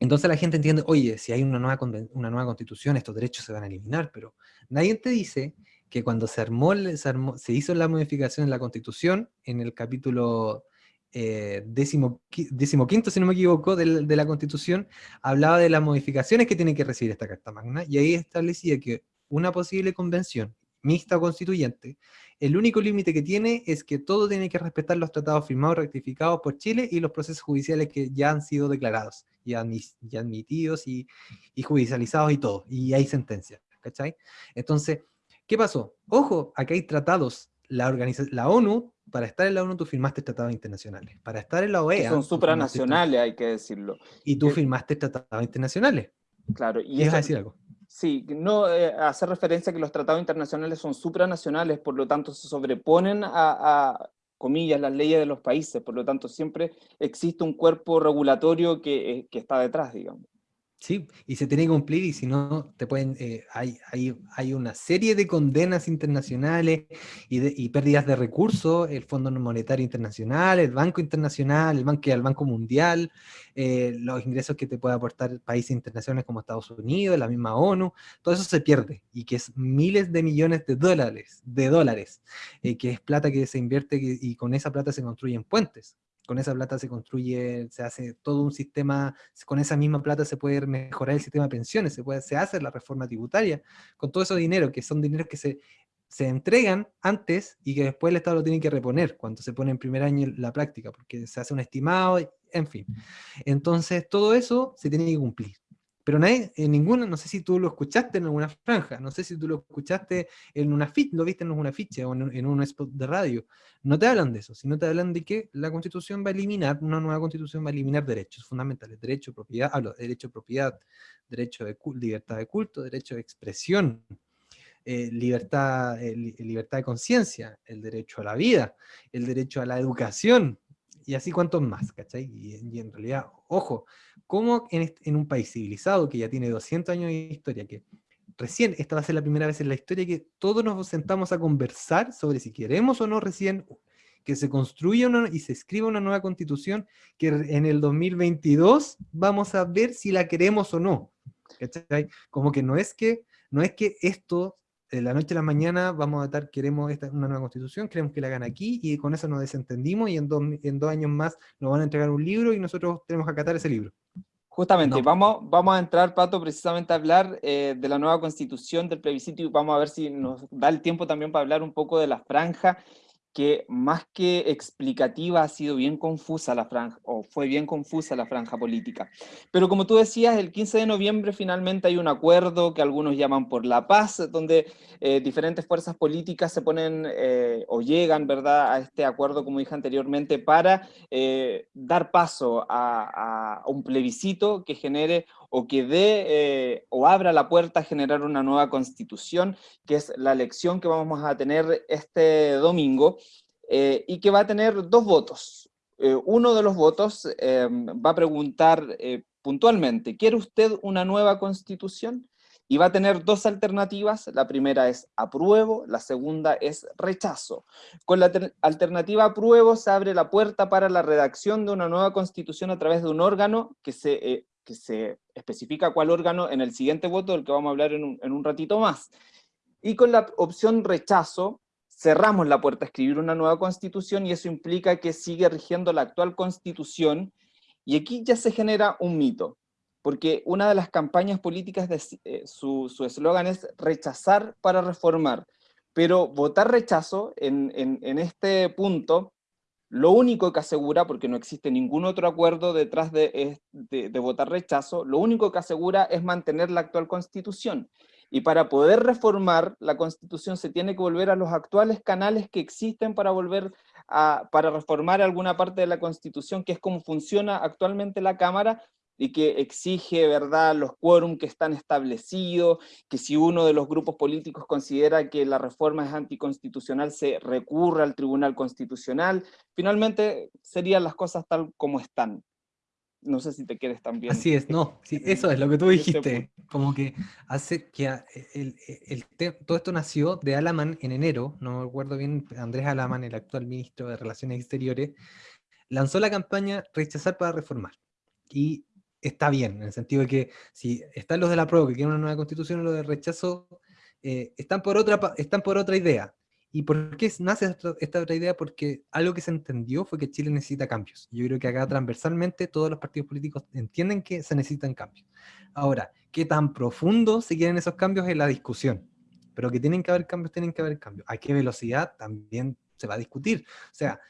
D: entonces la gente entiende, oye, si hay una nueva, una nueva constitución, estos derechos se van a eliminar, pero nadie te dice que cuando se armó, se, armó, se hizo la modificación en la constitución, en el capítulo eh, décimo, quinto, si no me equivoco, de, la Constitución, hablaba de las modificaciones que tiene que recibir esta Carta Magna, y ahí establecía que una posible convención mixta o constituyente el único límite que tiene es que todo tiene que respetar los tratados firmados, rectificados por Chile y los procesos judiciales que ya han sido declarados y, admitidos y, judicializados y todo, y hay sentencias, ¿cachai? Entonces, ¿qué pasó? Ojo, aquí hay tratados, la ONU, para estar en la ONU tú firmaste tratados internacionales, para estar en la OEA...
C: son supranacionales, hay que decirlo.
D: Y tú firmaste tratados internacionales.
C: Claro.
D: Y es decir algo?
C: Sí, no eh, hacer referencia a que los tratados internacionales son supranacionales, por lo tanto se sobreponen a, comillas, las leyes de los países, por lo tanto siempre existe un cuerpo regulatorio que, eh, que está detrás, digamos.
D: Sí, y se tiene que cumplir y si no, te pueden, eh, hay, hay, hay, una serie de condenas internacionales y, pérdidas de recursos, el Fondo Monetario Internacional, el Banco Internacional, el Banco, el Banco Mundial, eh, los ingresos que te puede aportar países internacionales como Estados Unidos, la misma ONU, todo eso se pierde, y que es miles de millones de dólares, de dólares, eh, que es plata que se invierte y con esa plata se construyen puentes, con esa plata se construye, se hace todo un sistema, con esa misma plata se puede mejorar el sistema de pensiones, se, puede, se hace la reforma tributaria, con todo ese dinero, que son dineros que se, se entregan antes y que después el Estado lo tiene que reponer cuando se pone en primer año la práctica, porque se hace un estimado, en fin. Entonces todo eso se tiene que cumplir. Pero nadie, en ninguna, no sé si tú lo escuchaste en alguna franja, no sé si tú lo escuchaste en una ficha, lo viste en una ficha o en, un spot de radio. No te hablan de eso, sino te hablan de que la constitución va a eliminar, una nueva constitución va a eliminar derechos fundamentales, derecho propiedad, hablo de derecho a propiedad, derecho de libertad de culto, derecho de expresión, eh, libertad, eh, libertad de conciencia, el derecho a la vida, el derecho a la educación, y así cuantos más, ¿cachai? Y, en realidad, ojo, ¿cómo en, un país civilizado que ya tiene 200 años de historia, que recién, esta va a ser la primera vez en la historia que todos nos sentamos a conversar sobre si queremos o no recién que se construya y se escriba una nueva constitución que en el 2022 vamos a ver si la queremos o no. ¿cachai? Como que no es que, no es que esto de la noche a la mañana vamos a estar, queremos esta, una nueva constitución, queremos que la hagan aquí, y con eso nos desentendimos, y en dos, en dos años más nos van a entregar un libro, y nosotros tenemos que acatar ese libro.
C: Justamente, vamos, vamos a entrar, Pato, precisamente a hablar eh, de la nueva constitución, del plebiscito, y vamos a ver si nos da el tiempo también para hablar un poco de la franja que más que explicativa ha sido bien confusa la franja, o fue bien confusa la franja política. Pero como tú decías, el 15 de noviembre finalmente hay un acuerdo que algunos llaman por la paz, donde eh, diferentes fuerzas políticas se ponen eh, o llegan ¿verdad? a este acuerdo, como dije anteriormente, para eh, dar paso a, a un plebiscito que genere o que dé eh, o abra la puerta a generar una nueva constitución, que es la elección que vamos a tener este domingo, eh, y que va a tener dos votos. Eh, uno de los votos va a preguntar puntualmente, ¿quiere usted una nueva constitución? Y va a tener dos alternativas, la primera es apruebo, la segunda es rechazo. Con la alternativa apruebo se abre la puerta para la redacción de una nueva constitución a través de un órgano que se que se especifica cuál órgano en el siguiente voto, del que vamos a hablar en un, ratito más. Y con la opción rechazo, cerramos la puerta a escribir una nueva constitución y eso implica que sigue rigiendo la actual constitución y aquí ya se genera un mito, porque una de las campañas políticas, de, eh, su eslogan es rechazar para reformar, pero votar rechazo en, en este punto lo único que asegura, porque no existe ningún otro acuerdo detrás de, votar rechazo, lo único que asegura es mantener la actual constitución. Y para poder reformar la constitución se tiene que volver a los actuales canales que existen para volver a, para reformar alguna parte de la constitución, que es como funciona actualmente la Cámara, y que exige, ¿verdad?, los quórum que están establecidos, que si uno de los grupos políticos considera que la reforma es anticonstitucional, se recurre al Tribunal Constitucional. Finalmente, serían las cosas tal como están. No sé si te quieres también.
D: Así es, no, sí, eso es lo que tú dijiste, como que hace que el, el, todo esto nació de Alaman en enero, no me acuerdo bien, Andrés Alaman, el actual ministro de Relaciones Exteriores, lanzó la campaña Rechazar para Reformar. Y está bien, en el sentido de que si están los de la prueba que quieren una nueva constitución y los de rechazo, eh, están, por otra, están por otra idea. ¿Y por qué nace esta, otra idea? Porque algo que se entendió fue que Chile necesita cambios. Yo creo que acá transversalmente todos los partidos políticos entienden que se necesitan cambios. Ahora, ¿qué tan profundo se quieren esos cambios en la discusión? pero que tienen que haber cambios, tienen que haber cambios. ¿A qué velocidad? También se va a discutir. O sea,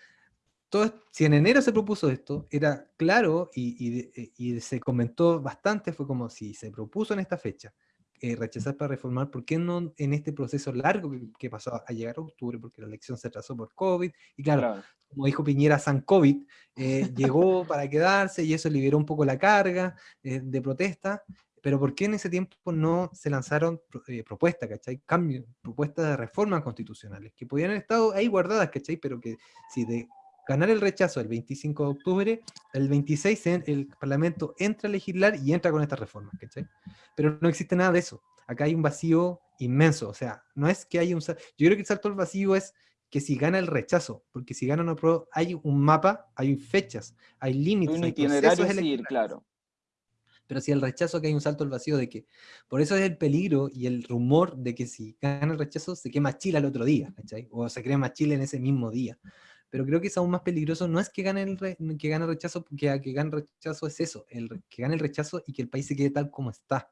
D: todo, si en enero se propuso esto, era claro y, y, se comentó bastante, fue como si se propuso en esta fecha eh, rechazar para reformar, ¿por qué no en este proceso largo que, pasó a llegar a octubre, porque la elección se atrasó por COVID, y claro, como dijo Piñera, San COVID, eh, llegó para quedarse y eso liberó un poco la carga eh, de protesta, pero ¿por qué en ese tiempo no se lanzaron propuestas, ¿cachai? Cambios, propuestas de reformas constitucionales, que podían haber estado ahí guardadas, ¿cachai? Pero que si de ganar el rechazo el 25 de octubre, el 26 el Parlamento entra a legislar y entra con estas reformas, ¿cachai? Pero no existe nada de eso. Acá hay un vacío inmenso, o sea, no es que haya un... Yo creo que el salto al vacío es que si gana el rechazo, porque si gana no pro, hay un mapa, hay fechas, hay límites,
C: un itinerario a seguir, claro.
D: Pero si el rechazo que hay un salto al vacío de que, por eso es el peligro y el rumor de que si gana el rechazo se quema Chile al otro día, ¿cachai? O se crea más Chile en ese mismo día pero creo que es aún más peligroso, no es que gane el, que gane rechazo, porque que gane rechazo es eso, el, que gane el rechazo y que el país se quede tal como está.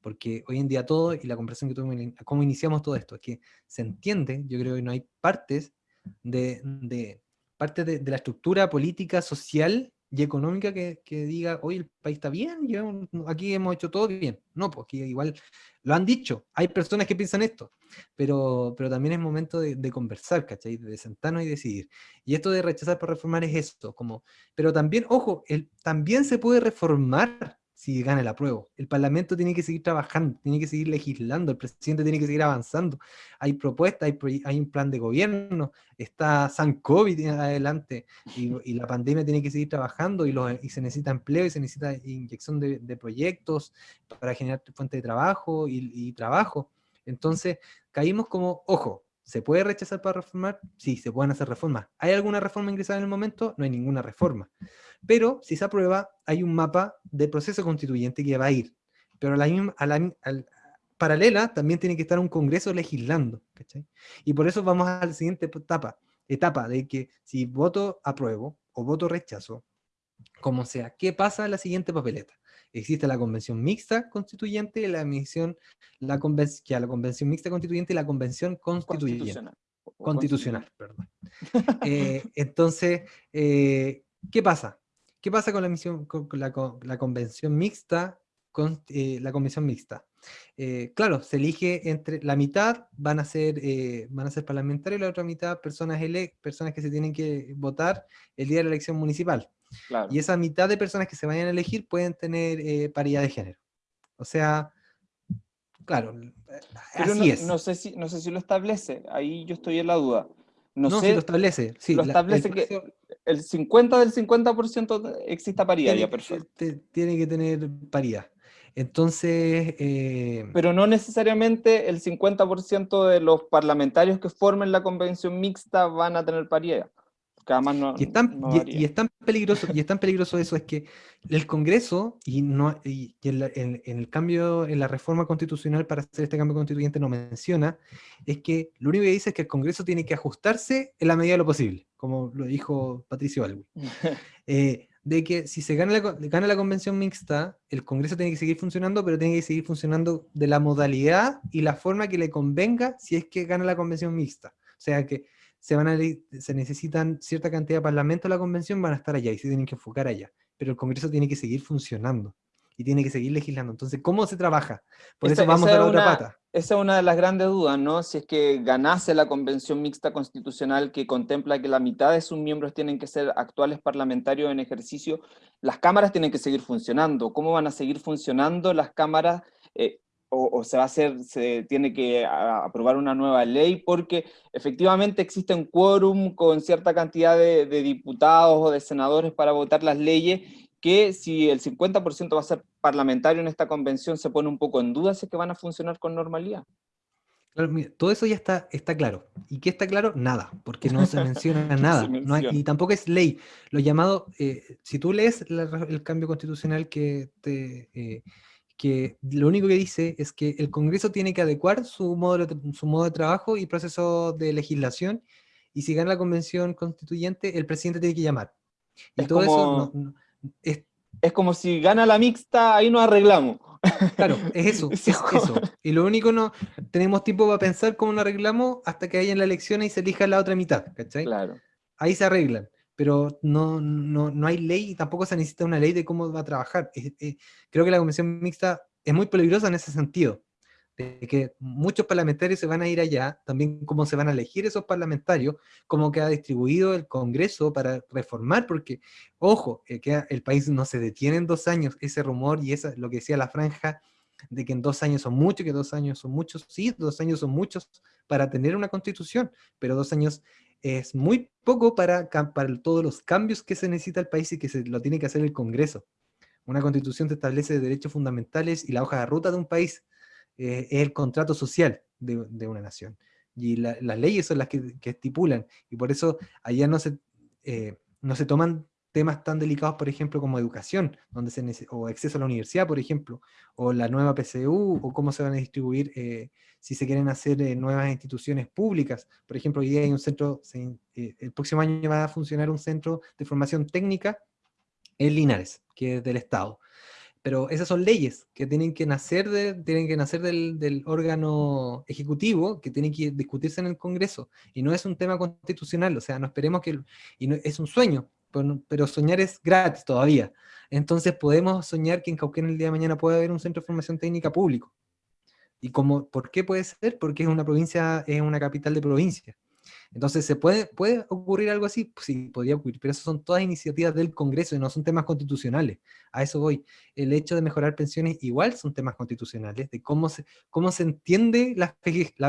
D: Porque hoy en día todo, y la conversación que tuvimos, cómo iniciamos todo esto, es que se entiende, yo creo que no hay partes de, de parte de, de, la estructura política, social y económica que, que diga, hoy el país está bien, aquí hemos hecho todo bien. No, porque igual lo han dicho, hay personas que piensan esto, pero, pero también es momento de, de, conversar, ¿cachai? De sentarnos y decidir. Y esto de rechazar por reformar es esto, como, pero también, ojo, el, también se puede reformar si gana el apruebo. El Parlamento tiene que seguir trabajando, tiene que seguir legislando, el presidente tiene que seguir avanzando. Hay propuestas, hay, hay un plan de gobierno, está San COVID adelante y, la pandemia tiene que seguir trabajando y, y, se necesita empleo y se necesita inyección de, proyectos para generar fuente de trabajo y trabajo. Entonces, caímos como, ojo, ¿Se puede rechazar para reformar? Sí, se pueden hacer reformas. ¿Hay alguna reforma ingresada en el momento? No hay ninguna reforma. Pero si se aprueba, hay un mapa de proceso constituyente que va a ir. Pero a la paralela también tiene que estar un congreso legislando. Y por eso vamos a la siguiente etapa, etapa de que si voto apruebo o voto rechazo, como sea, ¿qué pasa en la siguiente papeleta? Existe la convención mixta constituyente, la emisión, la, convención, la convención mixta constituyente y la convención constitucional. Constitucional, perdón. Eh, entonces, eh, ¿qué pasa? ¿Qué pasa con la, emisión, con la, la convención mixta? Con, eh, la convención mixta. claro, se elige entre la mitad van a ser van a ser parlamentarios y la otra mitad personas ele personas que se tienen que votar el día de la elección municipal. Y esa mitad de personas que se vayan a elegir pueden tener eh, paridad de género. O sea, claro,
C: Pero así es. No sé, si, no sé si lo establece, ahí yo estoy en la duda.
D: No, sé, si lo establece. Sí,
C: lo establece que el 50 del 50% exista paridad,
D: tiene,
C: ya perfecto.
D: Tiene que tener paridad. Entonces... Eh,
C: Pero no necesariamente el 50% de los parlamentarios que formen la convención mixta van a tener paridad
D: y, es tan, y, es tan, peligroso, y es tan peligroso eso, es que el Congreso, y, no, y en, el cambio, en la reforma constitucional para hacer este cambio constituyente no menciona, es que lo único que dice es que el Congreso tiene que ajustarse en la medida de lo posible, como lo dijo Patricio Alwi. Eh, de que si se gana la, gana la convención mixta, el Congreso tiene que seguir funcionando, pero tiene que seguir funcionando de la modalidad y la forma que le convenga si es que gana la convención mixta. O sea que se, van a, se necesitan cierta cantidad de parlamentos de la convención, van a estar allá y se tienen que enfocar allá. Pero el Congreso tiene que seguir funcionando y tiene que seguir legislando. Entonces, ¿cómo se trabaja? Por eso vamos a la otra pata.
C: Esa es una de las grandes dudas, ¿no? Si es que ganase la convención mixta constitucional que contempla que la mitad de sus miembros tienen que ser actuales parlamentarios en ejercicio, las cámaras tienen que seguir funcionando. ¿Cómo van a seguir funcionando las cámaras? Eh, o, se va a hacer, se tiene que aprobar una nueva ley, porque efectivamente existe un quórum con cierta cantidad de, diputados o de senadores para votar las leyes, que si el 50% va a ser parlamentario en esta convención, se pone un poco en duda si es que van a funcionar con normalidad.
D: todo eso ya está, está claro. ¿Y qué está claro? Nada, porque no se menciona nada. No y tampoco es ley. Lo llamado, eh, si tú lees el cambio constitucional que te... Eh, que lo único que dice es que el Congreso tiene que adecuar su modo de, su modo de trabajo y proceso de legislación, y si gana la convención constituyente, el presidente tiene que llamar.
C: Y es todo como, eso es, como si gana la mixta, ahí nos arreglamos.
D: Claro, es eso, es eso. Y lo único no, tenemos tiempo para pensar cómo lo arreglamos hasta que haya la elección y se elija la otra mitad, ¿cachai?
C: Claro.
D: Ahí se arreglan, pero no, no, no hay ley y tampoco se necesita una ley de cómo va a trabajar. creo que la convención mixta es muy peligrosa en ese sentido, de que muchos parlamentarios se van a ir allá, también cómo se van a elegir esos parlamentarios, cómo queda distribuido el Congreso para reformar, porque, ojo, eh, que el país no se detiene en dos años, ese rumor y esa, lo que decía la franja, de que en dos años son muchos, que dos años son muchos, sí, dos años son muchos para tener una constitución, pero dos años es muy poco para, para todos los cambios que se necesita el país y que se lo tiene que hacer el Congreso. Una constitución te establece derechos fundamentales y la hoja de ruta de un país eh, es el contrato social de, una nación. Y las leyes son las que, estipulan, y por eso allá no se, eh, no se toman temas tan delicados, por ejemplo, como educación, donde se o acceso a la universidad, por ejemplo, o la nueva PCU, o cómo se van a distribuir, eh, si se quieren hacer nuevas instituciones públicas. Por ejemplo, hoy hay un centro, el próximo año va a funcionar un centro de formación técnica en Linares, que es del Estado pero esas son leyes que tienen que nacer, de, tienen que nacer del, órgano ejecutivo, que tienen que discutirse en el Congreso, y no es un tema constitucional, o sea, no esperemos que, y no, es un sueño, pero, soñar es gratis todavía, entonces podemos soñar que en Cauquén el día de mañana puede haber un centro de formación técnica público, y como, ¿por qué puede ser? Porque es una provincia, es una capital de provincia, entonces, ¿se puede, puede ocurrir algo así? Pues sí, podría ocurrir, pero eso son todas iniciativas del Congreso y no son temas constitucionales. A eso voy. El hecho de mejorar pensiones igual son temas constitucionales, de cómo se, cómo se entiende la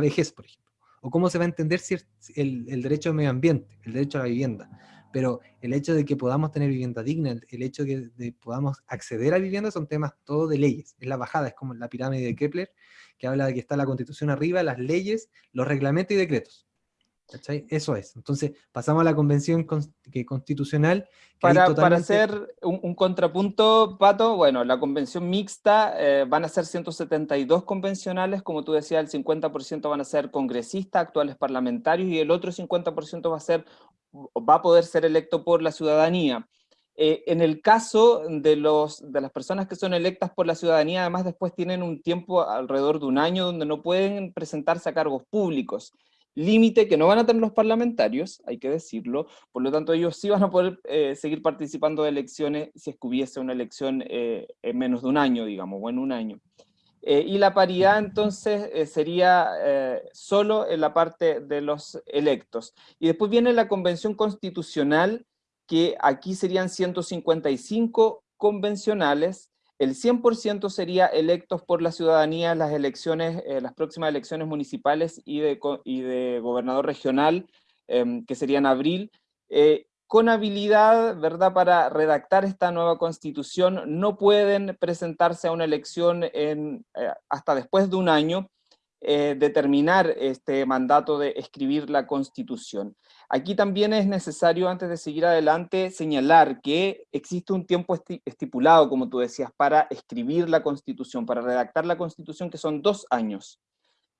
D: vejez, por ejemplo, o cómo se va a entender el, el derecho al medio ambiente, el derecho a la vivienda. Pero el hecho de que podamos tener vivienda digna, el hecho de que podamos acceder a vivienda son temas todo de leyes. Es la bajada, es como la pirámide de Kepler, que habla de que está la constitución arriba, las leyes, los reglamentos y decretos eso es. Entonces, pasamos a la convención constitucional.
C: para, hacer un, contrapunto, Pato, bueno, la convención mixta eh, van a ser 172 convencionales, como tú decías, el 50% van a ser congresistas, actuales parlamentarios, y el otro 50% va a, ser, va a poder ser electo por la ciudadanía. Eh, en el caso de, los, de las personas que son electas por la ciudadanía, además después tienen un tiempo alrededor de un año donde no pueden presentarse a cargos públicos límite que no van a tener los parlamentarios, hay que decirlo, por lo tanto ellos sí van a poder eh, seguir participando de elecciones si es que hubiese una elección eh, en menos de un año, digamos, o en un año. Eh, y la paridad entonces sería solo en la parte de los electos. Y después viene la convención constitucional, que aquí serían 155 convencionales, el 100% sería electos por la ciudadanía las elecciones, eh, las próximas elecciones municipales y de, y de gobernador regional, em, que sería en abril, eh, con habilidad, ¿verdad?, para redactar esta nueva constitución, no pueden presentarse a una elección en, eh, hasta después de un año, determinar este mandato de escribir la constitución. Aquí también es necesario, antes de seguir adelante, señalar que existe un tiempo estipulado, como tú decías, para escribir la Constitución, para redactar la Constitución, que son dos años.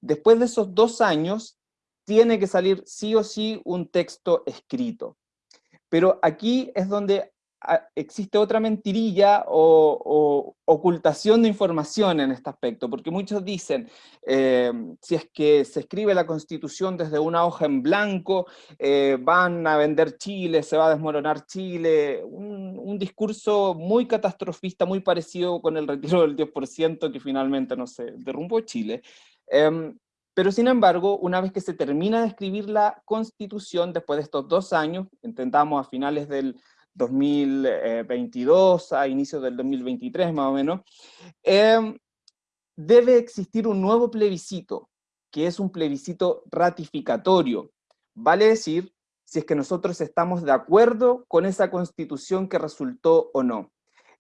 C: Después de esos dos años, tiene que salir sí o sí un texto escrito. Pero aquí es donde existe otra mentirilla o, ocultación de información en este aspecto, porque muchos dicen, eh, si es que se escribe la Constitución desde una hoja en blanco, eh, van a vender Chile, se va a desmoronar Chile, un, discurso muy catastrofista, muy parecido con el retiro del 10% que finalmente, no sé, derrumbó Chile. Em, pero sin embargo, una vez que se termina de escribir la Constitución, después de estos dos años, intentamos a finales del 2022 a inicios del 2023 más o menos, em, debe existir un nuevo plebiscito, que es un plebiscito ratificatorio. Vale decir, si es que nosotros estamos de acuerdo con esa constitución que resultó o no.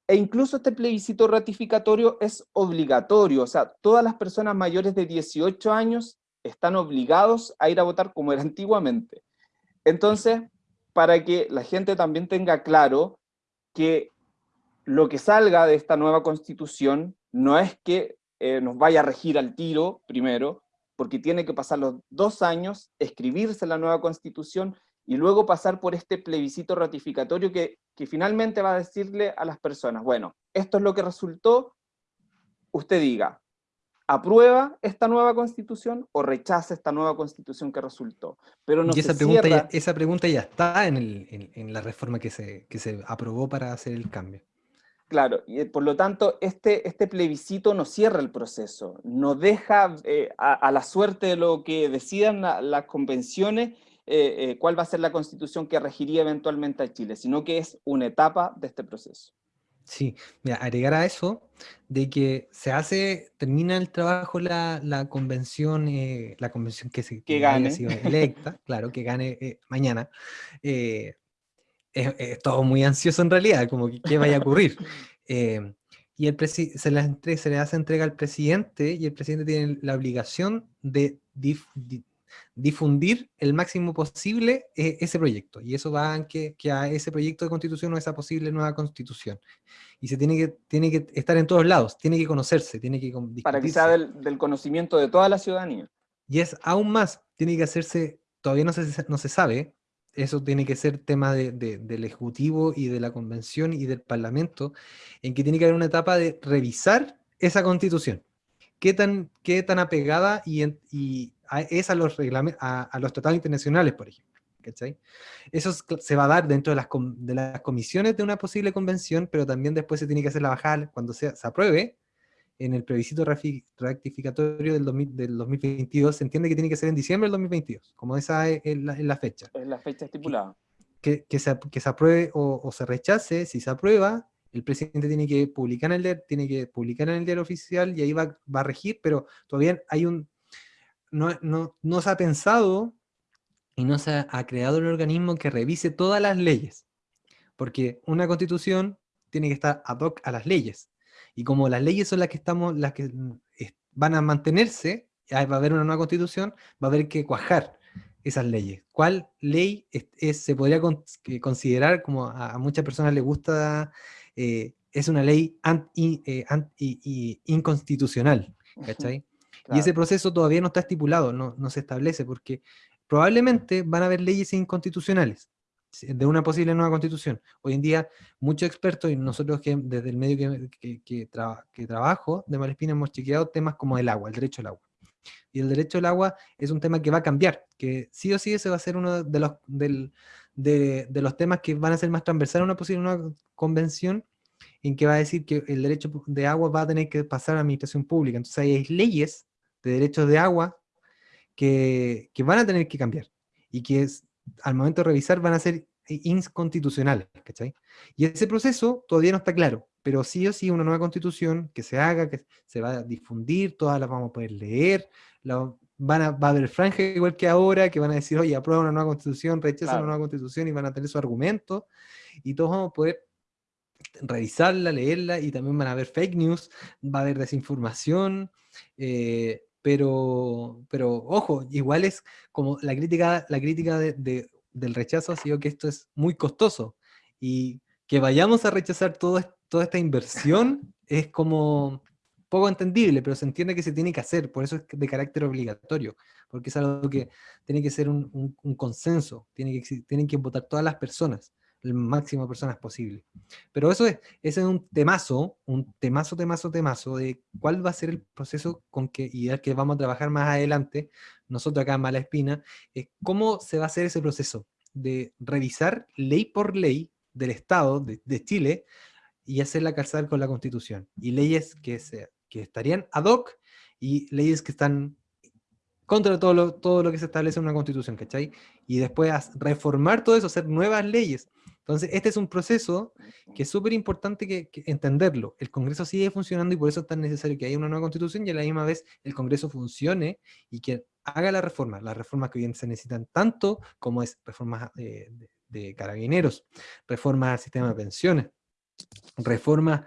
C: E incluso este plebiscito ratificatorio es obligatorio, o sea, todas las personas mayores de 18 años están obligados a ir a votar como era antiguamente. Entonces, para que la gente también tenga claro que lo que salga de esta nueva constitución no es que eh, nos vaya a regir al tiro primero, porque tiene que pasar los dos años, escribirse la nueva constitución y luego pasar por este plebiscito ratificatorio que, que finalmente va a decirle a las personas, bueno, esto es lo que resultó, usted diga, aprueba esta nueva constitución o rechaza esta nueva constitución que resultó. Pero no
D: y esa, pregunta ya, esa pregunta ya está en, la reforma que se, se aprobó para hacer el cambio.
C: Claro, y eh, por lo tanto, este, este plebiscito no cierra el proceso, no deja eh, a, la suerte de lo que decidan las convenciones eh, cuál va a ser la constitución que regiría eventualmente a Chile, sino que es una etapa de este proceso.
D: Sí, mira, agregar a eso de que se hace, termina el trabajo la, convención, eh, la convención que, se,
C: que, gane.
D: sido electa, claro, que gane eh, mañana. Eh, es, todo muy ansioso en realidad, como que qué vaya a ocurrir. y el se, le se le hace entrega al presidente y el presidente tiene la obligación de difundir el máximo posible eh, ese proyecto. Y eso va a que, que, a ese proyecto de constitución o esa posible nueva constitución. Y se tiene que, tiene que estar en todos lados, tiene que conocerse, tiene que
C: Para que sea del, conocimiento de toda la ciudadanía.
D: Y es aún más, tiene que hacerse, todavía no se, no se sabe, eso tiene que ser tema de, del Ejecutivo y de la Convención y del Parlamento, en que tiene que haber una etapa de revisar esa constitución. ¿Qué tan, qué tan apegada y, y es a los, a, los tratados internacionales, por ejemplo. Eso se va a dar dentro de las, de las comisiones de una posible convención, pero también después se tiene que hacer la bajada cuando se, se apruebe en el plebiscito rectificatorio del, del 2022, se entiende que tiene que ser en diciembre del 2022, como esa es, la, fecha.
C: Es la fecha estipulada.
D: Que, que, se, que se, apruebe o, se rechace, si se aprueba, el presidente tiene que publicar en el, tiene que publicar en el diario oficial y ahí va, va a regir, pero todavía hay un, no, se ha pensado y no se ha, creado el organismo que revise todas las leyes. Porque una constitución tiene que estar ad hoc a las leyes. Y como las leyes son las que, estamos, las que mm, van a mantenerse, va a haber una nueva constitución, va a haber que cuajar esas leyes. ¿Cuál ley se podría considerar, como a, muchas personas les gusta, eh, es una ley eh, inconstitucional? ¿Cachai? Y ese proceso todavía no está estipulado, no, no se establece, porque probablemente van a haber leyes inconstitucionales de una posible nueva constitución. Hoy en día, muchos expertos, y nosotros que desde el medio que, que, que, trabajo de Malespina hemos chequeado temas como el agua, el derecho al agua. Y el derecho al agua es un tema que va a cambiar, que sí o sí ese va a ser uno de los, del, de, de, los temas que van a ser más transversales a una posible nueva convención, en que va a decir que el derecho de agua va a tener que pasar a la administración pública. Entonces hay leyes de derechos de agua que, van a tener que cambiar y que es, al momento de revisar van a ser inconstitucionales, ¿cachai? Y ese proceso todavía no está claro, pero sí o sí una nueva constitución que se haga, que se va a difundir, todas las vamos a poder leer, van a, va a haber franja igual que ahora, que van a decir, oye, aprueba una nueva constitución, rechaza una nueva constitución y van a tener su argumento, y todos vamos a poder revisarla, leerla, y también van a haber fake news, va a haber desinformación, eh, pero, pero ojo, igual es como la crítica, la crítica de, del rechazo ha sido que esto es muy costoso y que vayamos a rechazar todo, toda esta inversión es como poco entendible, pero se entiende que se tiene que hacer, por eso es de carácter obligatorio, porque es algo que tiene que ser un, un, consenso, tiene que, tienen que votar todas las personas el máximo de personas posible. Pero eso es, ese es un temazo, un temazo, temazo, temazo de cuál va a ser el proceso con que, y el que vamos a trabajar más adelante, nosotros acá en Mala Espina, es cómo se va a hacer ese proceso de revisar ley por ley del Estado de, Chile y hacerla calzar con la Constitución. Y leyes que, se, que estarían ad hoc y leyes que están contra todo lo, todo lo que se establece en una constitución, ¿cachai? Y después reformar todo eso, hacer nuevas leyes. Entonces, este es un proceso que es súper importante que, entenderlo. El Congreso sigue funcionando y por eso es tan necesario que haya una nueva constitución y a la misma vez el Congreso funcione y que haga la reforma, las reformas que hoy se necesitan tanto como es reformas de, de carabineros, reformas al sistema de pensiones, reformas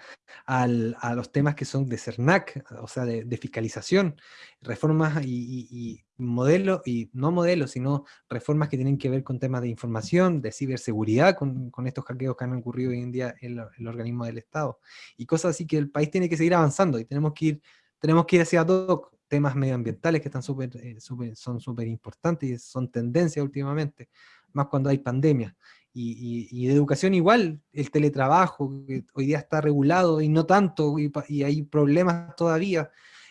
D: a los temas que son de CERNAC, o sea, de, fiscalización, reformas y, modelos, y no modelos, sino reformas que tienen que ver con temas de información, de ciberseguridad, con, estos hackeos que han ocurrido hoy en día en, el organismo del Estado, y cosas así que el país tiene que seguir avanzando, y tenemos que ir, tenemos que ir hacia todo, temas medioambientales que están eh, son súper importantes y son tendencia últimamente, más cuando hay pandemia y, de educación igual, el teletrabajo, que hoy día está regulado y no tanto, y, hay problemas todavía,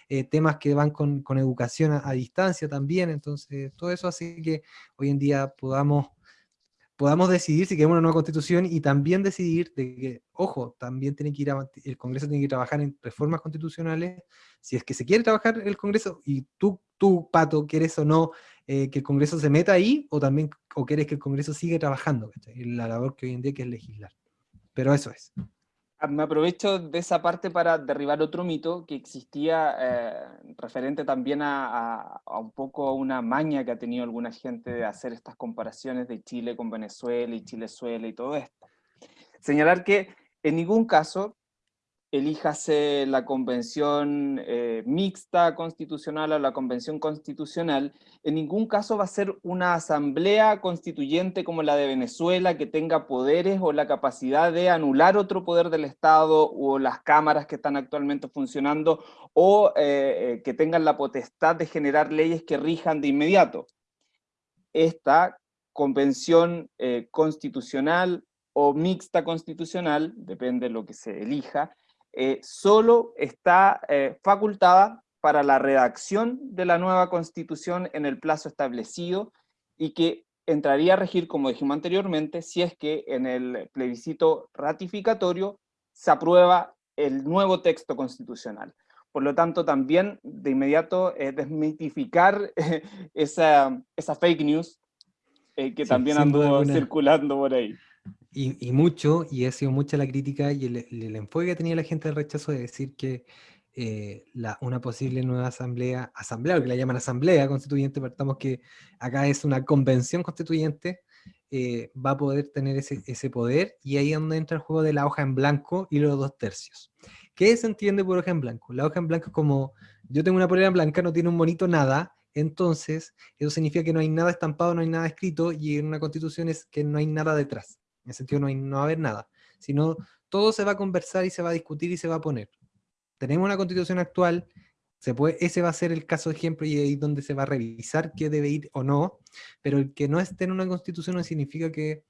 D: eh, temas que van con, educación a, distancia también, entonces todo eso hace que hoy en día podamos, podamos decidir si queremos una nueva constitución y también decidir de que, ojo, también tiene que ir el Congreso tiene que trabajar en reformas constitucionales, si es que se quiere trabajar el Congreso, y tú, tú Pato, quieres o no eh, que el Congreso se meta ahí, o también o quieres que el Congreso siga trabajando, en la labor que hoy en día que es legislar. Pero eso es.
C: Ah, me aprovecho de esa parte para derribar otro mito que existía eh, referente también a, a, un poco una maña que ha tenido alguna gente de hacer estas comparaciones de Chile con Venezuela y Chilezuela y todo esto. Señalar que en ningún caso elíjase la convención eh, mixta constitucional o la convención constitucional, en ningún caso va a ser una asamblea constituyente como la de Venezuela que tenga poderes o la capacidad de anular otro poder del Estado o las cámaras que están actualmente funcionando o eh, eh, que tengan la potestad de generar leyes que rijan de inmediato. Esta convención constitucional o mixta constitucional, depende de lo que se elija, eh, solo está eh, facultada para la redacción de la nueva constitución en el plazo establecido y que entraría a regir, como dijimos anteriormente, si es que en el plebiscito ratificatorio se aprueba el nuevo texto constitucional. Por lo tanto, también de inmediato desmitificar esa, esa, fake news eh, que también anduvo circulando por ahí.
D: Y, mucho, y ha sido mucha la crítica y el, enfoque que tenía la gente del rechazo de decir que eh, la, una posible nueva asamblea, asamblea, que la llaman asamblea constituyente, partamos que acá es una convención constituyente, eh, va a poder tener ese, ese, poder, y ahí es donde entra el juego de la hoja en blanco y los dos tercios. ¿Qué se entiende por hoja en blanco? La hoja en blanco es como, yo tengo una polera blanca, no tiene un bonito nada, entonces eso significa que no hay nada estampado, no hay nada escrito, y en una constitución es que no hay nada detrás. En ese sentido no, hay, no va a haber nada, sino todo se va a conversar y se va a discutir y se va a poner. Tenemos una constitución actual, se puede, ese va a ser el caso de ejemplo y ahí donde se va a revisar qué debe ir o no, pero el que no esté en una constitución no significa que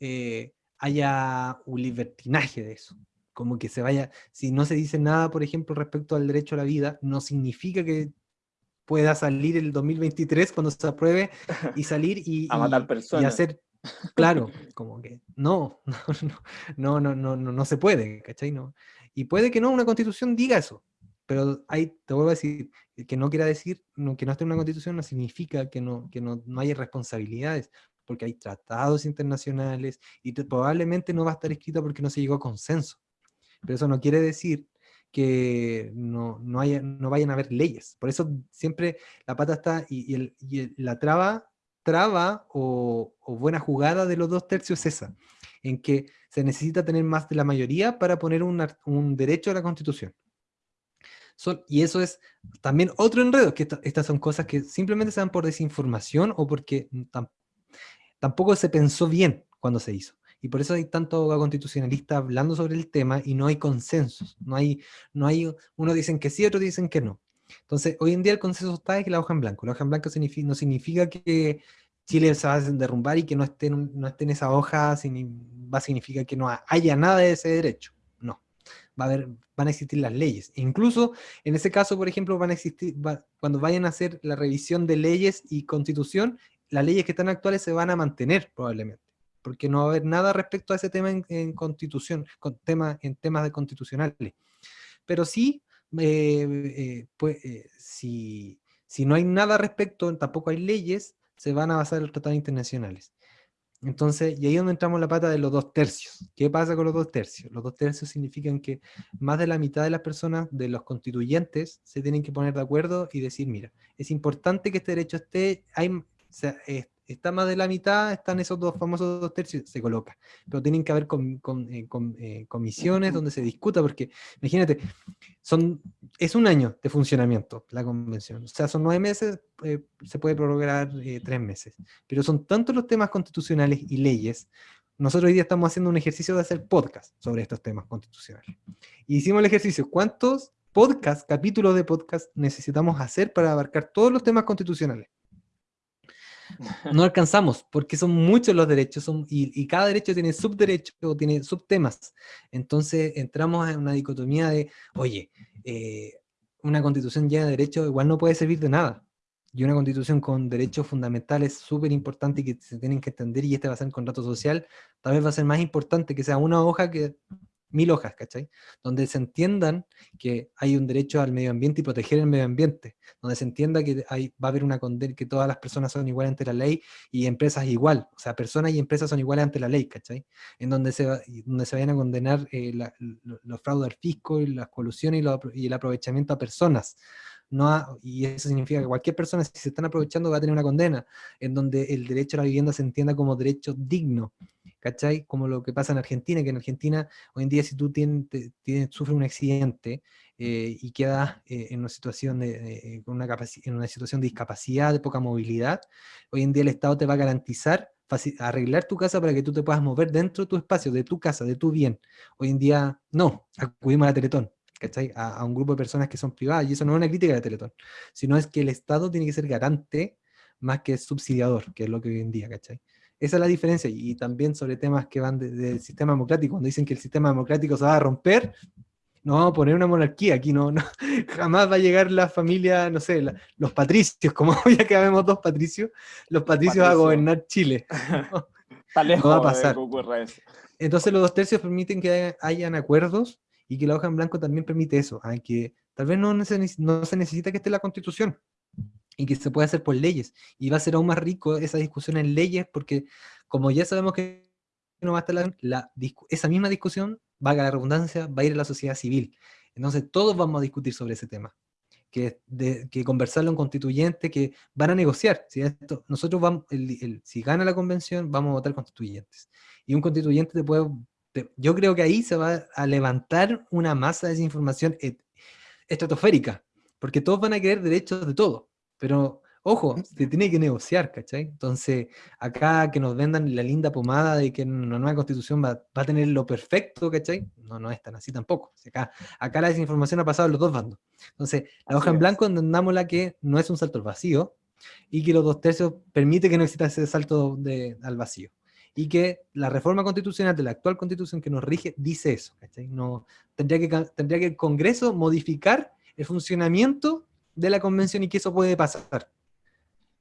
D: eh, haya un libertinaje de eso. Como que se vaya, si no se dice nada, por ejemplo, respecto al derecho a la vida, no significa que pueda salir el 2023 cuando se apruebe y salir y,
C: matar personas.
D: y hacer Claro, como que no, no, no, no, no, no, se puede, ¿cachai? No. Y puede que no una constitución diga eso, pero ahí te vuelvo a decir, que no quiera decir que no esté en una constitución no significa que no, que no, no haya responsabilidades, porque hay tratados internacionales y probablemente no va a estar escrito porque no se llegó a consenso. Pero eso no quiere decir que no, no, haya, no vayan a haber leyes. Por eso siempre la pata está y, el, y la traba traba o, buena jugada de los dos tercios es esa, en que se necesita tener más de la mayoría para poner un, derecho a la Constitución. y eso es también otro enredo, que estas son cosas que simplemente se dan por desinformación o porque tampoco se pensó bien cuando se hizo. Y por eso hay tanto constitucionalista hablando sobre el tema y no hay consensos. No hay, no hay, unos dicen que sí, otros dicen que no. Entonces, hoy en día el consenso está de que la hoja en blanco. La hoja en blanco no significa que Chile se va a derrumbar y que no esté, no esté en esa hoja va a significar que no haya nada de ese derecho. No. Va a haber, van a existir las leyes. Incluso, en ese caso, por ejemplo, van a existir, cuando vayan a hacer la revisión de leyes y constitución, las leyes que están actuales se van a mantener probablemente porque no va a haber nada respecto a ese tema en, constitución, con tema, en temas de constitucionales. Pero sí eh, pues, eh, si, no hay nada respecto, tampoco hay leyes, se van a basar en los tratados internacionales. Entonces, y ahí es donde entramos la pata de los dos tercios. ¿Qué pasa con los dos tercios? Los dos tercios significan que más de la mitad de las personas, de los constituyentes, se tienen que poner de acuerdo y decir, mira, es importante que este derecho esté, hay, está más de la mitad, están esos dos famosos dos tercios, se coloca. Pero tienen que haber con, eh, eh, comisiones donde se discuta, porque imagínate, son, es un año de funcionamiento la convención. O sea, son nueve meses, eh, se puede prorrogar tres meses. Pero son tantos los temas constitucionales y leyes. Nosotros hoy día estamos haciendo un ejercicio de hacer podcast sobre estos temas constitucionales. Y hicimos el ejercicio, ¿cuántos podcasts, capítulos de podcast necesitamos hacer para abarcar todos los temas constitucionales? No alcanzamos, porque son muchos los derechos y, cada derecho tiene subderechos o tiene subtemas. Entonces entramos en una dicotomía de, oye, eh, una constitución llena de derechos igual no puede servir de nada. Y una constitución con derechos fundamentales súper importante que se tienen que entender, y este va a ser contrato social, tal vez va a ser más importante que sea una hoja que mil hojas, ¿cachai? Donde se entiendan que hay un derecho al medio ambiente y proteger el medio ambiente, donde se entienda que hay, va a haber una condena, que todas las personas son iguales ante la ley y empresas igual, o sea, personas y empresas son iguales ante la ley, ¿cachai? En donde se, donde se vayan a condenar eh, los fraudes al fisco y las colusiones y, y el aprovechamiento a personas, no y eso significa que cualquier persona, si se están aprovechando, va a tener una condena, en donde el derecho a la vivienda se entienda como derecho digno, ¿cachai? Como lo que pasa en Argentina, que en Argentina hoy en día si tú sufres un accidente eh, y quedas eh, en, una situación de, una en una situación de discapacidad, de poca movilidad, hoy en día el Estado te va a garantizar arreglar tu casa para que tú te puedas mover dentro de tu espacio, de tu casa, de tu bien. Hoy en día, no, acudimos a la Teletón. A, un grupo de personas que son privadas, y eso no es una crítica de Teletón, sino es que el Estado tiene que ser garante más que subsidiador, que es lo que hoy en día, ¿cachai? Esa es la diferencia, y también sobre temas que van del sistema democrático, cuando dicen que el sistema democrático se va a romper, no vamos a poner una monarquía, aquí no, no jamás va a llegar la familia, no sé, los patricios, como ya que vemos dos patricios, los patricios a gobernar Chile.
C: no va a pasar.
D: Entonces los dos tercios permiten que hayan acuerdos y que la hoja en blanco también permite eso, aunque tal vez no, no se necesita que esté la constitución, y que se puede hacer por leyes, y va a ser aún más rico esa discusión en leyes, porque como ya sabemos que no va a estar la, esa misma discusión, valga la redundancia, va a ir a la sociedad civil, entonces todos vamos a discutir sobre ese tema, que, de, que conversarlo en constituyente, que van a negociar, si esto, nosotros vamos, si gana la convención, vamos a votar constituyentes, y un constituyente te puede yo creo que ahí se va a levantar una masa de desinformación estratosférica, porque todos van a querer derechos de todo, pero ojo, se tiene que negociar, ¿cachai? Entonces, acá que nos vendan la linda pomada de que una nueva constitución va, a tener lo perfecto, ¿cachai? No, no es tan así tampoco. Acá, acá la desinformación ha pasado en los dos bandos. Entonces, la hoja en blanco entendámosla que no es un salto al vacío, y que los dos tercios permite que no exista ese salto de, al vacío y que la reforma constitucional de la actual constitución que nos rige dice eso. No, tendría, que, tendría que el Congreso modificar el funcionamiento de la convención y que eso puede pasar.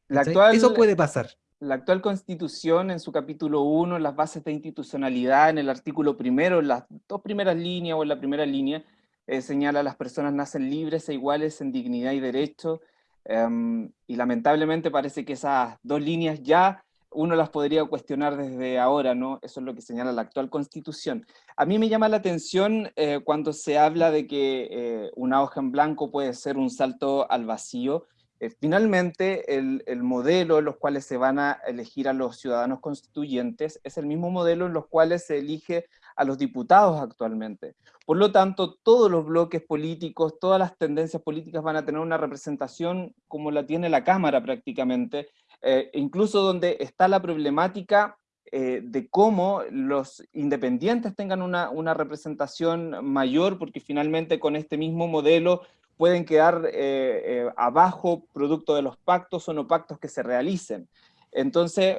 C: La actual,
D: eso puede pasar.
C: La actual constitución en su capítulo 1, las bases de institucionalidad, en el artículo primero, en las dos primeras líneas o en la primera línea, eh, señala las personas nacen libres e iguales en dignidad y derecho, em, y lamentablemente parece que esas dos líneas ya uno las podría cuestionar desde ahora, ¿no? Eso es lo que señala la actual constitución. A mí me llama la atención eh, cuando se habla de que eh, una hoja en blanco puede ser un salto al vacío. Eh, finalmente, el, el, modelo en los cuales se van a elegir a los ciudadanos constituyentes es el mismo modelo en los cuales se elige a los diputados actualmente. Por lo tanto, todos los bloques políticos, todas las tendencias políticas van a tener una representación como la tiene la Cámara prácticamente, eh, incluso donde está la problemática eh, de cómo los independientes tengan una, una, representación mayor, porque finalmente con este mismo modelo pueden quedar eh, abajo producto de los pactos o no pactos que se realicen. Entonces,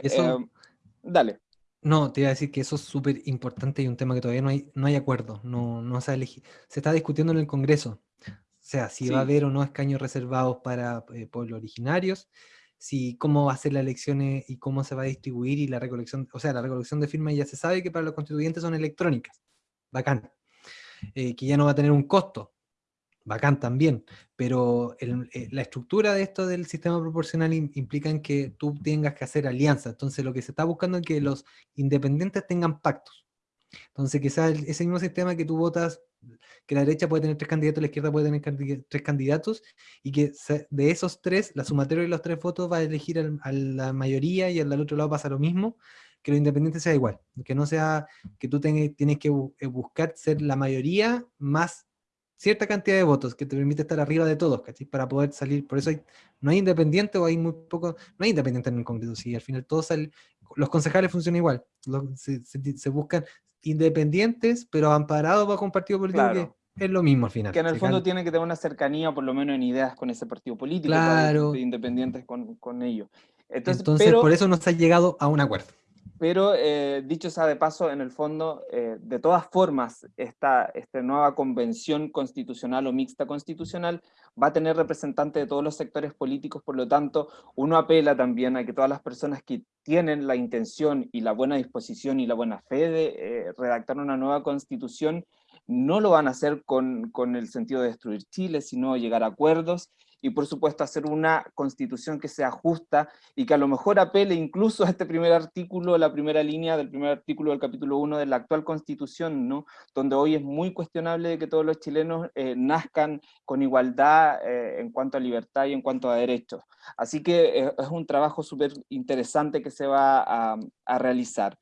C: dale.
D: No, te iba a decir que eso es súper importante y un tema que todavía no hay, no hay acuerdo, no, no se, se está discutiendo en el Congreso. O sea, si va a haber o no escaños reservados para eh, pueblos originarios, si cómo va a ser las elecciones y cómo se va a distribuir y la recolección, o sea, la recolección de firmas ya se sabe que para los constituyentes son electrónicas, bacán, eh, que ya no va a tener un costo, bacán también, pero eh, la estructura de esto del sistema proporcional implica en que tú tengas que hacer alianzas, entonces lo que se está buscando es que los independientes tengan pactos, entonces sea ese mismo sistema que tú votas, que la derecha puede tener tres candidatos, la izquierda puede tener tres candidatos, y que de esos tres, la sumatoria de los tres votos va a elegir a la mayoría y al otro lado pasa lo mismo, que los independientes sea igual, que no sea que tú tienes que eh, buscar ser la mayoría más cierta cantidad de votos que te permite estar arriba de todos, ¿cachai? Para poder salir, por eso hay, no hay independiente o hay muy poco, no hay independiente en el Congreso, sí, al final todos salen, los concejales funcionan igual, se, buscan independientes, pero amparados bajo un partido político que es lo mismo al final.
C: Que en el fondo tienen que tener una cercanía, por lo menos en ideas, con ese partido político,
D: claro.
C: independientes con, con ellos.
D: Entonces, por eso no se ha llegado a un acuerdo.
C: Pero eh, dicho sea de paso, en el fondo, eh, de todas formas, esta, esta nueva convención constitucional o mixta constitucional va a tener representantes de todos los sectores políticos, por lo tanto, uno apela también a que todas las personas que tienen la intención y la buena disposición y la buena fe de eh, redactar una nueva constitución, no lo van a hacer con, con el sentido de destruir Chile, sino llegar a acuerdos y por supuesto hacer una constitución que sea justa y que a lo mejor apele incluso a este primer artículo, la primera línea del primer artículo del capítulo 1 de la actual constitución, ¿no? donde hoy es muy cuestionable que todos los chilenos eh, nazcan con igualdad eh, en cuanto a libertad y en cuanto a derechos. Así que eh, es un trabajo súper interesante que se va a, a realizar.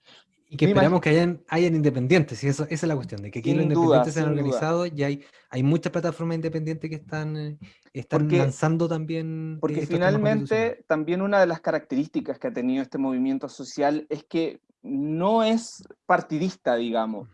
D: Y que esperamos que hayan, hayan independientes, y eso, esa es la cuestión, de que aquí los independientes se han organizado y hay, hay muchas plataformas independientes que están, eh, están lanzando también...
C: Porque finalmente también una de las características que ha tenido este movimiento social es que no es partidista, digamos.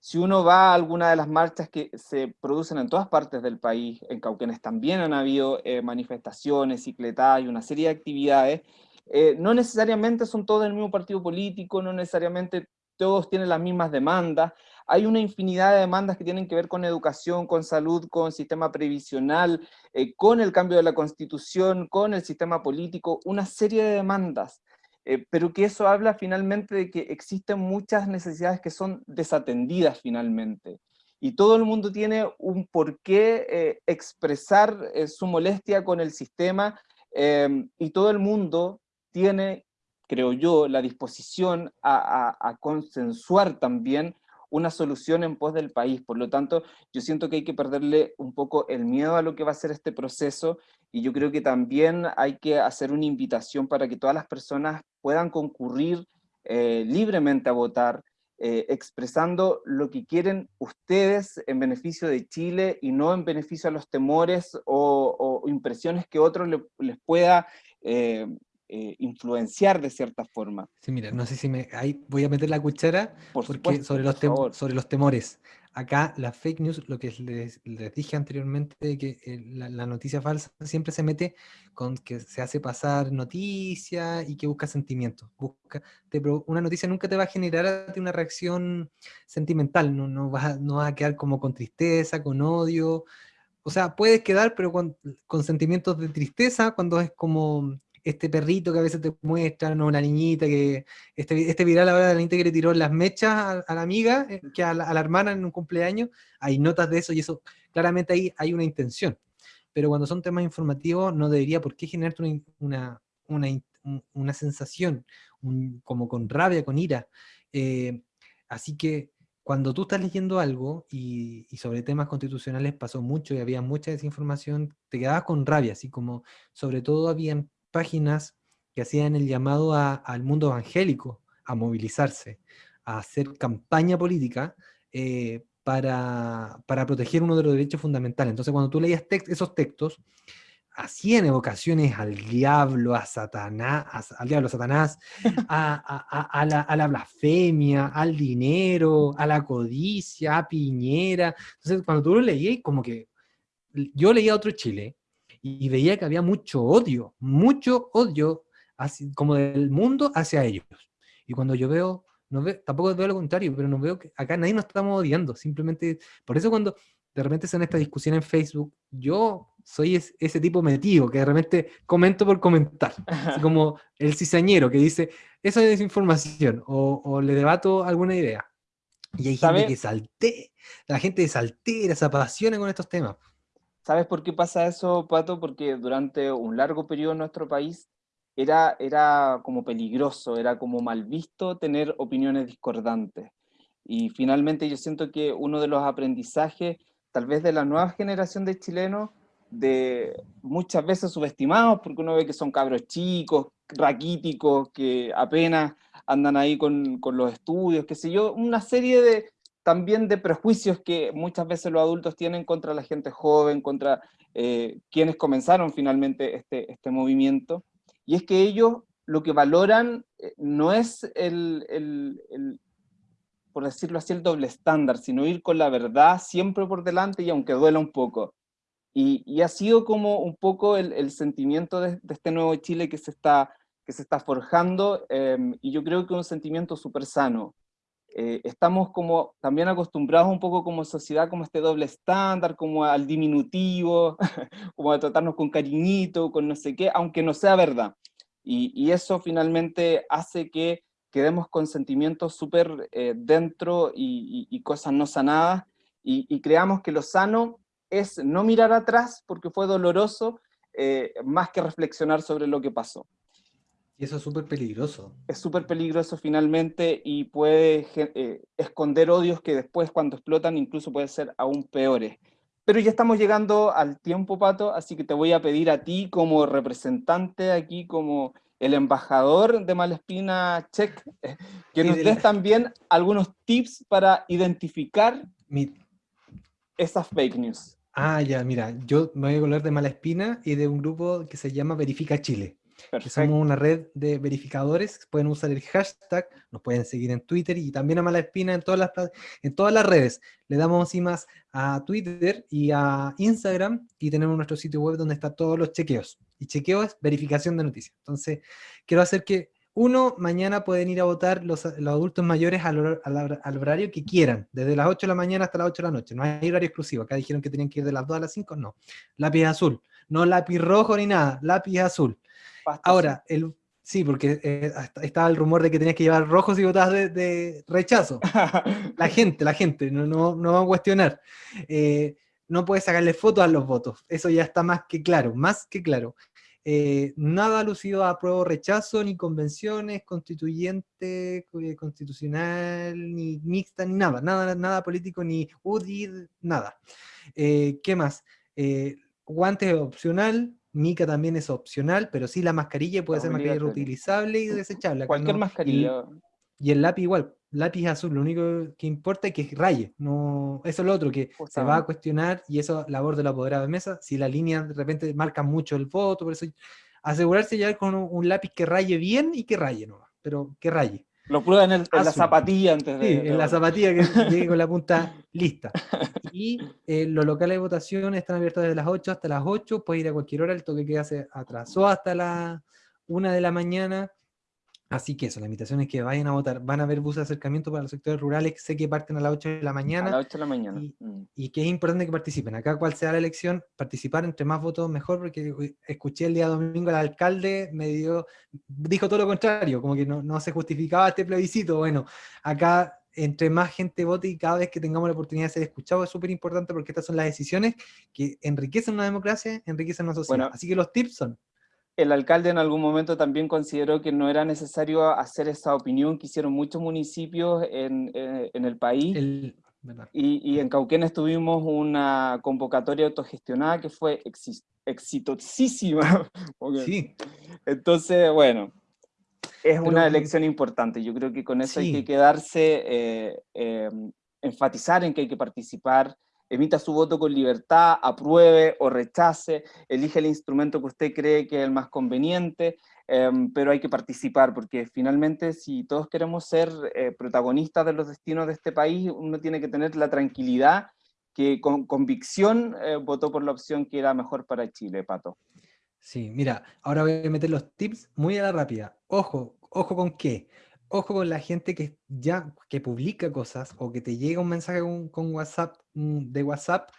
C: Si uno va a alguna de las marchas que se producen en todas partes del país, en Cauquenes también han habido eh, manifestaciones, cicletadas y una serie de actividades, eh, no necesariamente son todos del mismo partido político, no necesariamente todos tienen las mismas demandas, hay una infinidad de demandas que tienen que ver con educación, con salud, con sistema previsional, eh, con el cambio de la constitución, con el sistema político, una serie de demandas, eh, pero que eso habla finalmente de que existen muchas necesidades que son desatendidas finalmente. Y todo el mundo tiene un porqué expresar su molestia con el sistema, y todo el mundo tiene, creo yo, la disposición a, consensuar también una solución en pos del país. Por lo tanto, yo siento que hay que perderle un poco el miedo a lo que va a ser este proceso y yo creo que también hay que hacer una invitación para que todas las personas puedan concurrir eh, libremente a votar, eh, expresando lo que quieren ustedes en beneficio de Chile y no en beneficio a los temores o, impresiones que otros les pueda eh, eh, influenciar de cierta forma.
D: Sí, mira, no sé si me... Ahí voy a meter la cuchara porque sobre, los sobre los temores. Acá la fake news, lo que les, dije anteriormente, que eh, la, noticia falsa siempre se mete con que se hace pasar noticia y que busca sentimientos. Busca, una noticia nunca te va a generar una reacción sentimental, no, no, vas a, no vas a quedar como con tristeza, con odio, o sea, puedes quedar, pero con, con, sentimientos de tristeza cuando es como este perrito que a veces te muestran, o una niñita que, este, este viral ahora de la niñita que le tiró las mechas a, la amiga, eh, que a la, hermana en un cumpleaños, hay notas de eso y eso, claramente ahí hay una intención. Pero cuando son temas informativos no debería por qué generarte una, una, una, sensación, como con rabia, con ira. Eh, así que cuando tú estás leyendo algo y, y, sobre temas constitucionales pasó mucho y había mucha desinformación, te quedabas con rabia, así como sobre todo habían páginas que hacían el llamado al mundo evangélico a movilizarse, a hacer campaña política eh, para, proteger uno de los derechos fundamentales. Entonces cuando tú leías esos textos, hacían evocaciones al diablo, a Satanás, al diablo, a Satanás, a, la, a, la, blasfemia, al dinero, a la codicia, a Piñera. Entonces cuando tú lo leías, como que yo leía otro Chile, y veía que había mucho odio, mucho odio así, como del mundo hacia ellos. Y cuando yo veo, no veo, tampoco veo lo contrario, pero no veo que acá nadie nos estamos odiando, simplemente, por eso cuando de repente se en esta discusión en Facebook, yo soy ese tipo metido, que de repente comento por comentar, como el cizañero que dice, eso es desinformación, o, o le debato alguna idea. Y hay gente que salte, la gente saltera, se apasiona con estos temas.
C: ¿Sabes por qué pasa eso, Pato? Porque durante un largo periodo en nuestro país era, era como peligroso, era como mal visto tener opiniones discordantes. Y finalmente yo siento que uno de los aprendizajes, tal vez de la nueva generación de chilenos, de muchas veces subestimados, porque uno ve que son cabros chicos, raquíticos, que apenas andan ahí con, con los estudios, qué sé yo, una serie de, también de prejuicios que muchas veces los adultos tienen contra la gente joven, contra eh, quienes comenzaron finalmente este, este movimiento, y es que ellos lo que valoran eh, no es el, el, por decirlo así, el doble estándar, sino ir con la verdad siempre por delante y aunque duela un poco. Y, y ha sido como un poco el, el sentimiento de, este nuevo Chile que se está que se está forjando, em, y yo creo que un sentimiento súper sano. Eh, estamos como también acostumbrados un poco como sociedad, como este doble estándar, como al diminutivo, como a tratarnos con cariñito, con no sé qué, aunque no sea verdad. Y, eso finalmente hace que quedemos con sentimientos súper eh, dentro y, cosas no sanadas, y, creamos que lo sano es no mirar atrás porque fue doloroso, eh, más que reflexionar sobre lo que pasó.
D: Y eso es súper peligroso.
C: Es súper peligroso finalmente y puede eh, esconder odios que después cuando explotan incluso pueden ser aún peores. Pero ya estamos llegando al tiempo, Pato, así que te voy a pedir a ti como representante aquí, como el embajador de Malespina Check, que nos des también algunos tips para identificar esas fake news.
D: Ah, ya, mira, yo me voy a hablar de Malespina y de un grupo que se llama Verifica Chile que somos una red de verificadores, pueden usar el hashtag, nos pueden seguir en Twitter y también a Malaespina en todas las, en todas las redes. Le damos más a Twitter y a Instagram y tenemos nuestro sitio web donde están todos los chequeos. Y chequeo es verificación de noticias. Entonces, quiero hacer que uno, mañana pueden ir a votar los, adultos mayores al, al, horario que quieran, desde las 8 de la mañana hasta las 8 de la noche. No hay horario exclusivo. Acá dijeron que tenían que ir de las 2 a las 5, no. Lápiz azul. No lápiz rojo ni nada, lápiz azul. Ahora, el, sí, porque eh, estaba el rumor de que tenías que llevar rojos y botas de, rechazo. la gente, la gente, no, no, no va a cuestionar. Eh, no puedes sacarle fotos a los votos, eso ya está más que claro, más que claro. Eh, nada lucido a prueba rechazo, ni convenciones, constituyente, constitucional, ni mixta, ni nada, nada, nada político, ni UDI, nada. ¿Qué más? guantes opcional, mica también es opcional, pero sí la mascarilla puede ser mascarilla reutilizable y desechable.
C: Cualquier mascarilla.
D: Y, el lápiz igual, lápiz azul, lo único que importa es que raye, no, eso es lo otro, que se va a cuestionar, y eso labor de la apoderado de mesa, si la línea de repente marca mucho el voto, por eso asegurarse ya con un, lápiz que raye bien y que raye no pero que raye.
C: Lo prueban en, la zapatilla antes
D: de... Sí, en la zapatilla que llegue con la punta lista. Y eh, los locales de votación están abiertos desde las 8 hasta las 8, puede ir a cualquier hora, el toque queda se atrasó hasta la 1 de la mañana, Así que eso, la invitación es que vayan a votar. Van a haber buses de acercamiento para los sectores rurales, sé que parten a las 8 de la mañana.
C: A las 8 de la mañana.
D: Mm. Y, que es importante que participen. Acá, cual sea la elección, participar entre más votos mejor, porque escuché el día domingo al alcalde, me dio, dijo todo lo contrario, como que no, no se justificaba este plebiscito. Bueno, acá entre más gente vote y cada vez que tengamos la oportunidad de ser escuchados es súper importante porque estas son las decisiones que enriquecen una democracia, enriquecen una sociedad. Así que los tips son,
C: el alcalde en algún momento también consideró que no era necesario hacer esa opinión que hicieron muchos municipios en, eh, el país. y, en Cauquenes tuvimos una convocatoria autogestionada que fue exitosísima.
D: sí.
C: Entonces, bueno, es una elección importante. Yo creo que con eso hay que quedarse, eh, eh, enfatizar en que hay que participar, emita su voto con libertad, apruebe o rechace, elige el instrumento que usted cree que es el más conveniente, em, pero hay que participar, porque finalmente si todos queremos ser eh, protagonistas de los destinos de este país, uno tiene que tener la tranquilidad que con convicción eh, votó por la opción que era mejor para Chile, Pato.
D: Sí, mira, ahora voy a meter los tips muy a la rápida. Ojo, ojo con qué ojo con la gente que ya que publica cosas o que te llega un mensaje con, WhatsApp mm, de WhatsApp.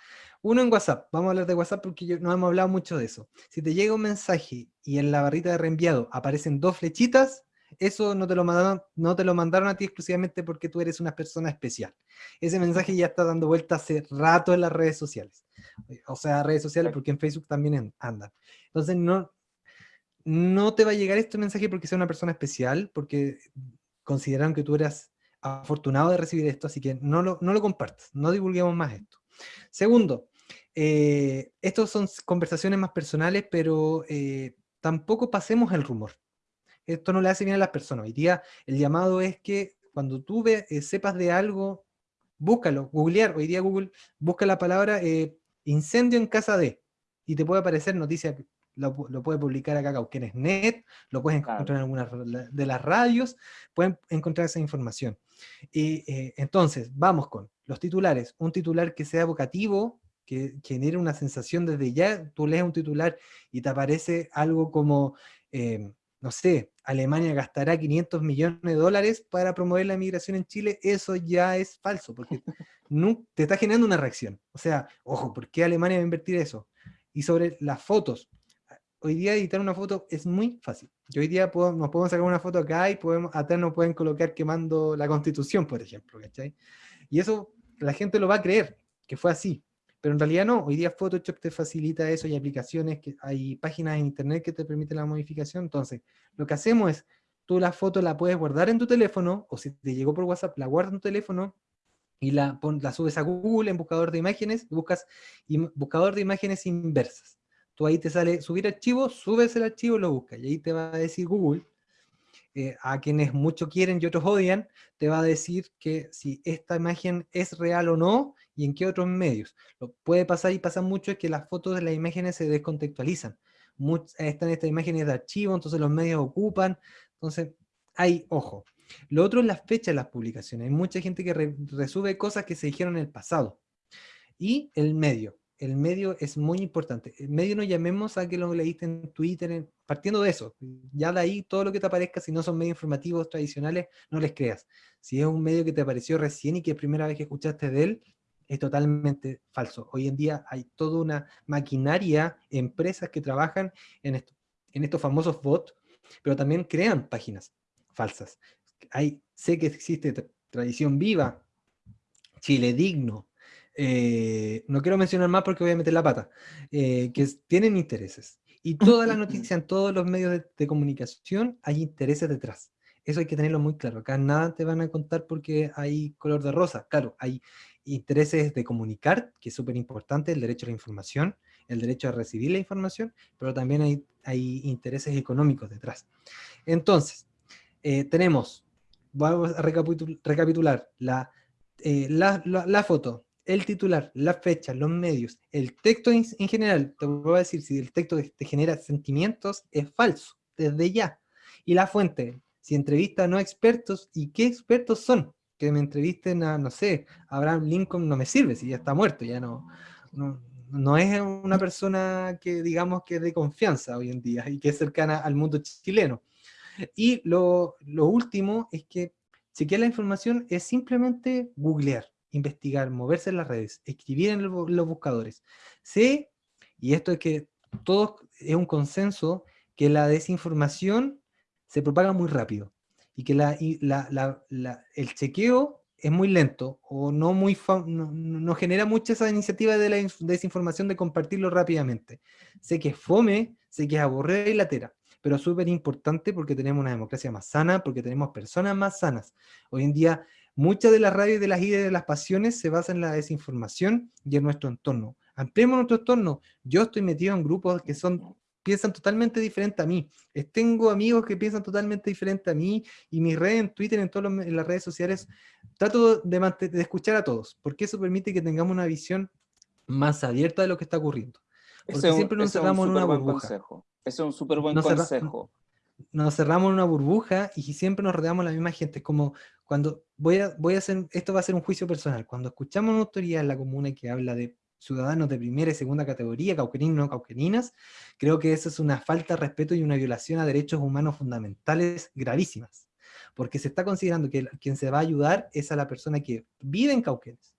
D: Uno en WhatsApp, vamos a hablar de WhatsApp porque yo, no hemos hablado mucho de eso. Si te llega un mensaje y en la barrita de reenviado aparecen dos flechitas, eso no te lo mandaron, no te lo mandaron a ti exclusivamente porque tú eres una persona especial. Ese mensaje ya está dando vuelta hace rato en las redes sociales. O sea, redes sociales porque en Facebook también andan. Entonces no, no te va a llegar este mensaje porque sea una persona especial, porque consideraron que tú eras afortunado de recibir esto, así que no lo, no lo compartas, no divulguemos más esto. Segundo, eh, son conversaciones más personales, pero eh, tampoco pasemos el rumor. Esto no le hace bien a las personas. Hoy día el llamado es que cuando tú ve, eh, sepas de algo, búscalo, googlear. Hoy día Google busca la palabra incendio en casa de, y te puede aparecer noticia lo, puede publicar acá Net, lo puedes encontrar en algunas de las radios, pueden encontrar esa información. Y eh, entonces, vamos con los titulares. Un titular que sea evocativo, que, genere una sensación desde ya, tú lees un titular y te aparece algo como, eh, no sé, Alemania gastará 500 millones de dólares para promover la migración en Chile, eso ya es falso, porque no, te está generando una reacción. O sea, ojo, ¿por qué Alemania va a invertir eso? Y sobre las fotos, hoy día editar una foto es muy fácil. Yo hoy día puedo, nos podemos sacar una foto acá y podemos, atrás nos pueden colocar quemando la constitución, por ejemplo, ¿cachai? Y eso la gente lo va a creer, que fue así. Pero en realidad no, hoy día Photoshop te facilita eso, hay aplicaciones, que hay páginas en internet que te permiten la modificación, entonces lo que hacemos es, tú la foto la puedes guardar en tu teléfono, o si te llegó por WhatsApp, la guardas en tu teléfono, y la, la subes a Google en buscador de imágenes, buscas buscador de imágenes inversas. Tú ahí te sale subir archivo, subes el archivo, lo buscas, y ahí te va a decir Google, eh, a quienes mucho quieren y otros odian, te va a decir que si esta imagen es real o no, y en qué otros medios. Lo puede pasar y pasa mucho es que las fotos de las imágenes se descontextualizan. están estas imágenes de archivo, entonces los medios ocupan, entonces hay, ojo. Lo otro es la fecha de las publicaciones. Hay mucha gente que resube cosas que se dijeron en el pasado. Y el medio el medio es muy importante. El medio no llamemos a que lo leíste en Twitter, partiendo de eso. Ya de ahí todo lo que te aparezca, si no son medios informativos tradicionales, no les creas. Si es un medio que te apareció recién y que es primera vez que escuchaste de él, es totalmente falso. Hoy en día hay toda una maquinaria, empresas que trabajan en, en estos famosos bots, pero también crean páginas falsas. Hay, sé que existe Tradición Viva, Chile Digno, eh, no quiero mencionar más porque voy a meter la pata, eh, que tienen intereses. Y toda la noticia en todos los medios de, comunicación hay intereses detrás. Eso hay que tenerlo muy claro. Acá nada te van a contar porque hay color de rosa. Claro, hay intereses de comunicar, que es súper importante, el derecho a la información, el derecho a recibir la información, pero también hay, intereses económicos detrás. Entonces, eh, tenemos, vamos a recapitular, la, la, la, foto, el titular, la fecha, los medios, el texto en, general, te voy a decir, si el texto te genera sentimientos, es falso, desde ya. Y la fuente, si entrevista a no expertos, ¿y qué expertos son? Que me entrevisten a, no sé, Abraham Lincoln no me sirve, si ya está muerto, ya no, no, es una persona que digamos que es de confianza hoy en día y que es cercana al mundo chileno. Y lo, lo último es que chequear la información es simplemente googlear investigar, moverse en las redes, escribir en los buscadores. Sé, y esto es que todo es un consenso, que la desinformación se propaga muy rápido y que la, el chequeo es muy lento o no, muy no, genera mucha esa iniciativa de la desinformación de compartirlo rápidamente. Sé que es fome, sé que es aburrida y latera, pero súper importante porque tenemos una democracia más sana, porque tenemos personas más sanas. Hoy en día Muchas de las radios de las ideas de las pasiones se basan en la desinformación y en nuestro entorno. Ampliemos nuestro entorno. Yo estoy metido en grupos que son piensan totalmente diferente a mí. Tengo amigos que piensan totalmente diferente a mí y mis redes en Twitter, en todas las redes sociales, trato de, de, escuchar a todos, porque eso permite que tengamos una visión más abierta de lo que está ocurriendo. Porque siempre nos encerramos en una burbuja.
C: Consejo. Ese es un súper buen consejo
D: nos cerramos en una burbuja y siempre nos rodeamos la misma gente. Es como cuando voy a, voy a hacer, esto va a ser un juicio personal, cuando escuchamos una autoridad en la comuna que habla de ciudadanos de primera y segunda categoría, cauqueninos no cauqueninas, creo que eso es una falta de respeto y una violación a derechos humanos fundamentales gravísimas. Porque se está considerando que quien se va a ayudar es a la persona que vive en Cauquenes,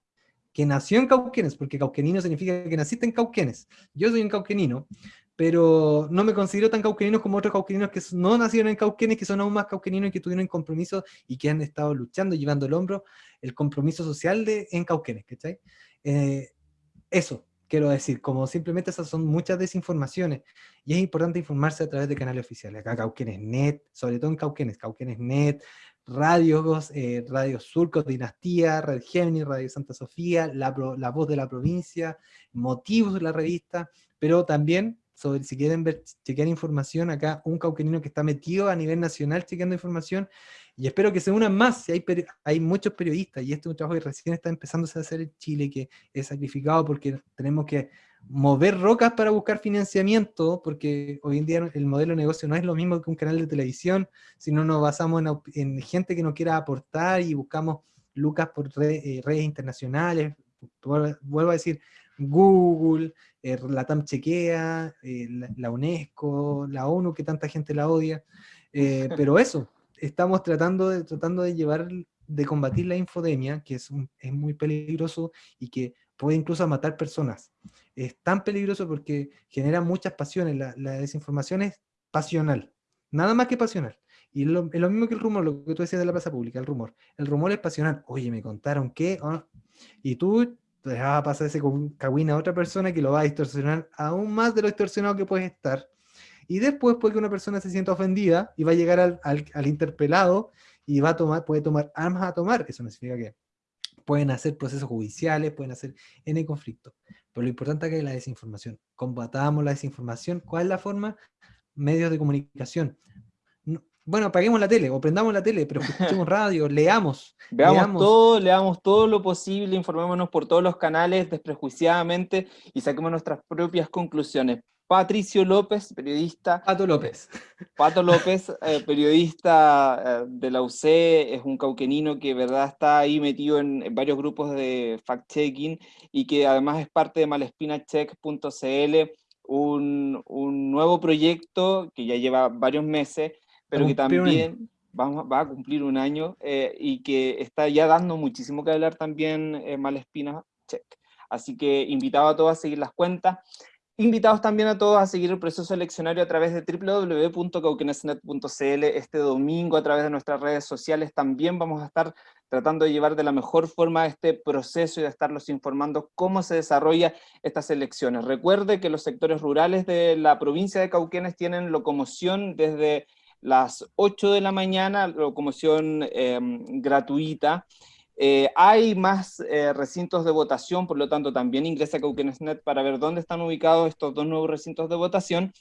D: que nació en Cauquenes, porque cauquenino significa que naciste en Cauquenes. Yo soy un cauquenino, pero no me considero tan cauqueninos como otros cauqueninos que no nacieron en Cauquenes, que son aún más cauqueninos y que tuvieron compromiso y que han estado luchando, llevando el hombro, el compromiso social de, en Cauquenes, ¿cachai? Eh, eso quiero decir, como simplemente esas son muchas desinformaciones, y es importante informarse a través de canales oficiales, acá Cauquenes Net, sobre todo en Cauquenes, Cauquenes Net, radios, eh, Radio Surcos, Dinastía, Red Gemini, Radio Santa Sofía, la, la Voz de la Provincia, Motivos de la revista, pero también sobre si quieren ver, chequear información, acá un cauquenino que está metido a nivel nacional chequeando información, y espero que se unan más, si hay, hay muchos periodistas, y este es un trabajo que recién está empezando a hacer en Chile, que es sacrificado porque tenemos que mover rocas para buscar financiamiento, porque hoy en día el modelo de negocio no es lo mismo que un canal de televisión, sino nos basamos en, gente que nos quiera aportar y buscamos lucas por eh, redes internacionales, vuelvo a decir, Google, eh, la TAM Chequea, eh, la, UNESCO, la ONU, que tanta gente la odia. Eh, pero eso, estamos tratando de, tratando de llevar, de combatir la infodemia, que es, es muy peligroso y que puede incluso matar personas. Es tan peligroso porque genera muchas pasiones, la, la desinformación es pasional, nada más que pasional. Y es lo, mismo que el rumor, lo que tú decías de la plaza pública, el rumor. El rumor es pasional. Oye, me contaron que... Ah", y tú te a pasar ese cagüín a otra persona que lo va a distorsionar aún más de lo distorsionado que puedes estar. Y después puede que una persona se sienta ofendida y va a llegar al, al, interpelado y va a tomar, puede tomar armas a tomar. Eso no significa que pueden hacer procesos judiciales, pueden hacer N conflictos. Pero lo importante es la desinformación. Combatamos la desinformación. ¿Cuál es la forma? Medios de comunicación bueno, apaguemos la tele o prendamos la tele, pero escuchemos radio, leamos.
C: Veamos todo, leamos todo lo posible, informémonos por todos los canales desprejuiciadamente y saquemos nuestras propias conclusiones. Patricio López, periodista.
D: Pato López.
C: Pato López, eh, periodista eh, de la UC, es un cauquenino que verdad está ahí metido en, varios grupos de fact-checking y que además es parte de malespinacheck.cl, un, un nuevo proyecto que ya lleva varios meses, pero que también va a cumplir un año eh, y que está ya dando muchísimo que hablar también Malespina Check. Así que invitado a todos a seguir las cuentas. Invitados también a todos a seguir el proceso eleccionario a través de www.cauquenesnet.cl este domingo a través de nuestras redes sociales. También vamos a estar tratando de llevar de la mejor forma este proceso y de estarlos informando cómo se desarrolla estas elecciones. Recuerde que los sectores rurales de la provincia de Cauquenes tienen locomoción desde las 8 de la mañana, locomoción em, gratuita. Eh, hay más eh, recintos de votación, por lo tanto también ingresa a Cauquenesnet para ver dónde están ubicados estos dos nuevos recintos de votación.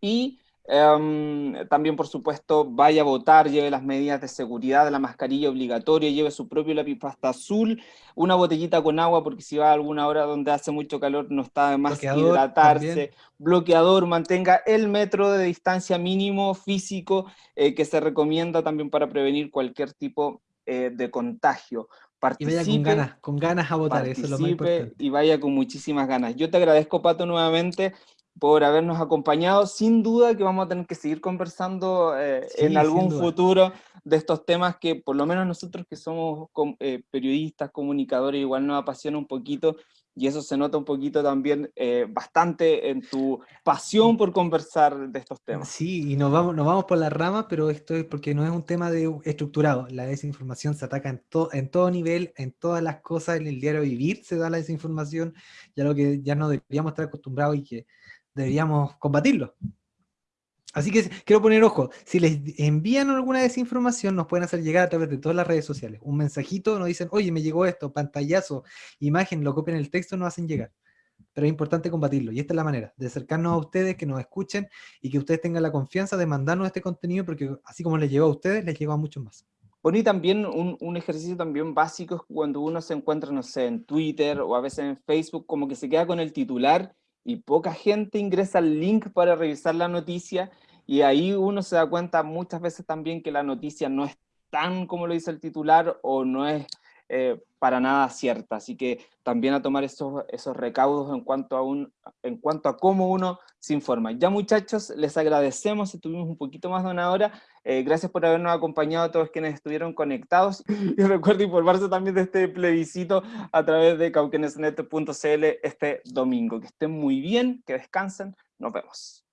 C: Y Em, también, por supuesto, vaya a votar, lleve las medidas de seguridad, la mascarilla obligatoria, lleve su propio lápiz pasta azul, una botellita con agua, porque si va a alguna hora donde hace mucho calor no está de más hidratarse, bloqueador, mantenga el metro de distancia mínimo físico eh, que se recomienda también para prevenir cualquier tipo eh, de contagio.
D: Participe, y vaya con ganas, con ganas a votar, eso es lo más importante.
C: Y vaya con muchísimas ganas. Yo te agradezco, Pato, nuevamente por habernos acompañado. Sin duda que vamos a tener que seguir conversando eh, en algún futuro de estos temas que por lo menos nosotros que somos eh, periodistas, comunicadores, igual nos apasiona un poquito y eso se nota un poquito también eh, bastante en tu pasión por conversar de estos temas.
D: Sí, y nos vamos, nos vamos por las ramas, pero esto es porque no es un tema de, estructurado. La desinformación se ataca en, en todo nivel, en todas las cosas, en el diario vivir se da la desinformación, ya lo que ya no deberíamos estar acostumbrados y que deberíamos combatirlo. Así que quiero poner ojo, si les envían alguna desinformación, nos pueden hacer llegar a través de todas las redes sociales. Un mensajito, nos dicen, oye, me llegó esto, pantallazo, imagen, lo copian el texto, nos hacen llegar. Pero es importante combatirlo, y esta es la manera, de acercarnos a ustedes, que nos escuchen, y que ustedes tengan la confianza de mandarnos este contenido, porque así como les llegó a ustedes, les llegó a muchos más.
C: Bueno, y también un, ejercicio también básico cuando uno se encuentra, no sé, en Twitter o a veces en Facebook, como que se queda con el titular y poca gente ingresa al link para revisar la noticia y ahí uno se da cuenta muchas veces también que la noticia no es tan como lo dice el titular o no es eh, para nada cierta. Así que también a tomar esos, esos recaudos en cuanto, a un, en cuanto a cómo uno se informa. Ya muchachos, les agradecemos, estuvimos un poquito más de una hora. Eh, gracias por habernos acompañado a todos quienes estuvieron conectados. Y recuerden informarse también de este plebiscito a través de cauquenesnet.cl este domingo. Que estén muy bien, que descansen. Nos vemos.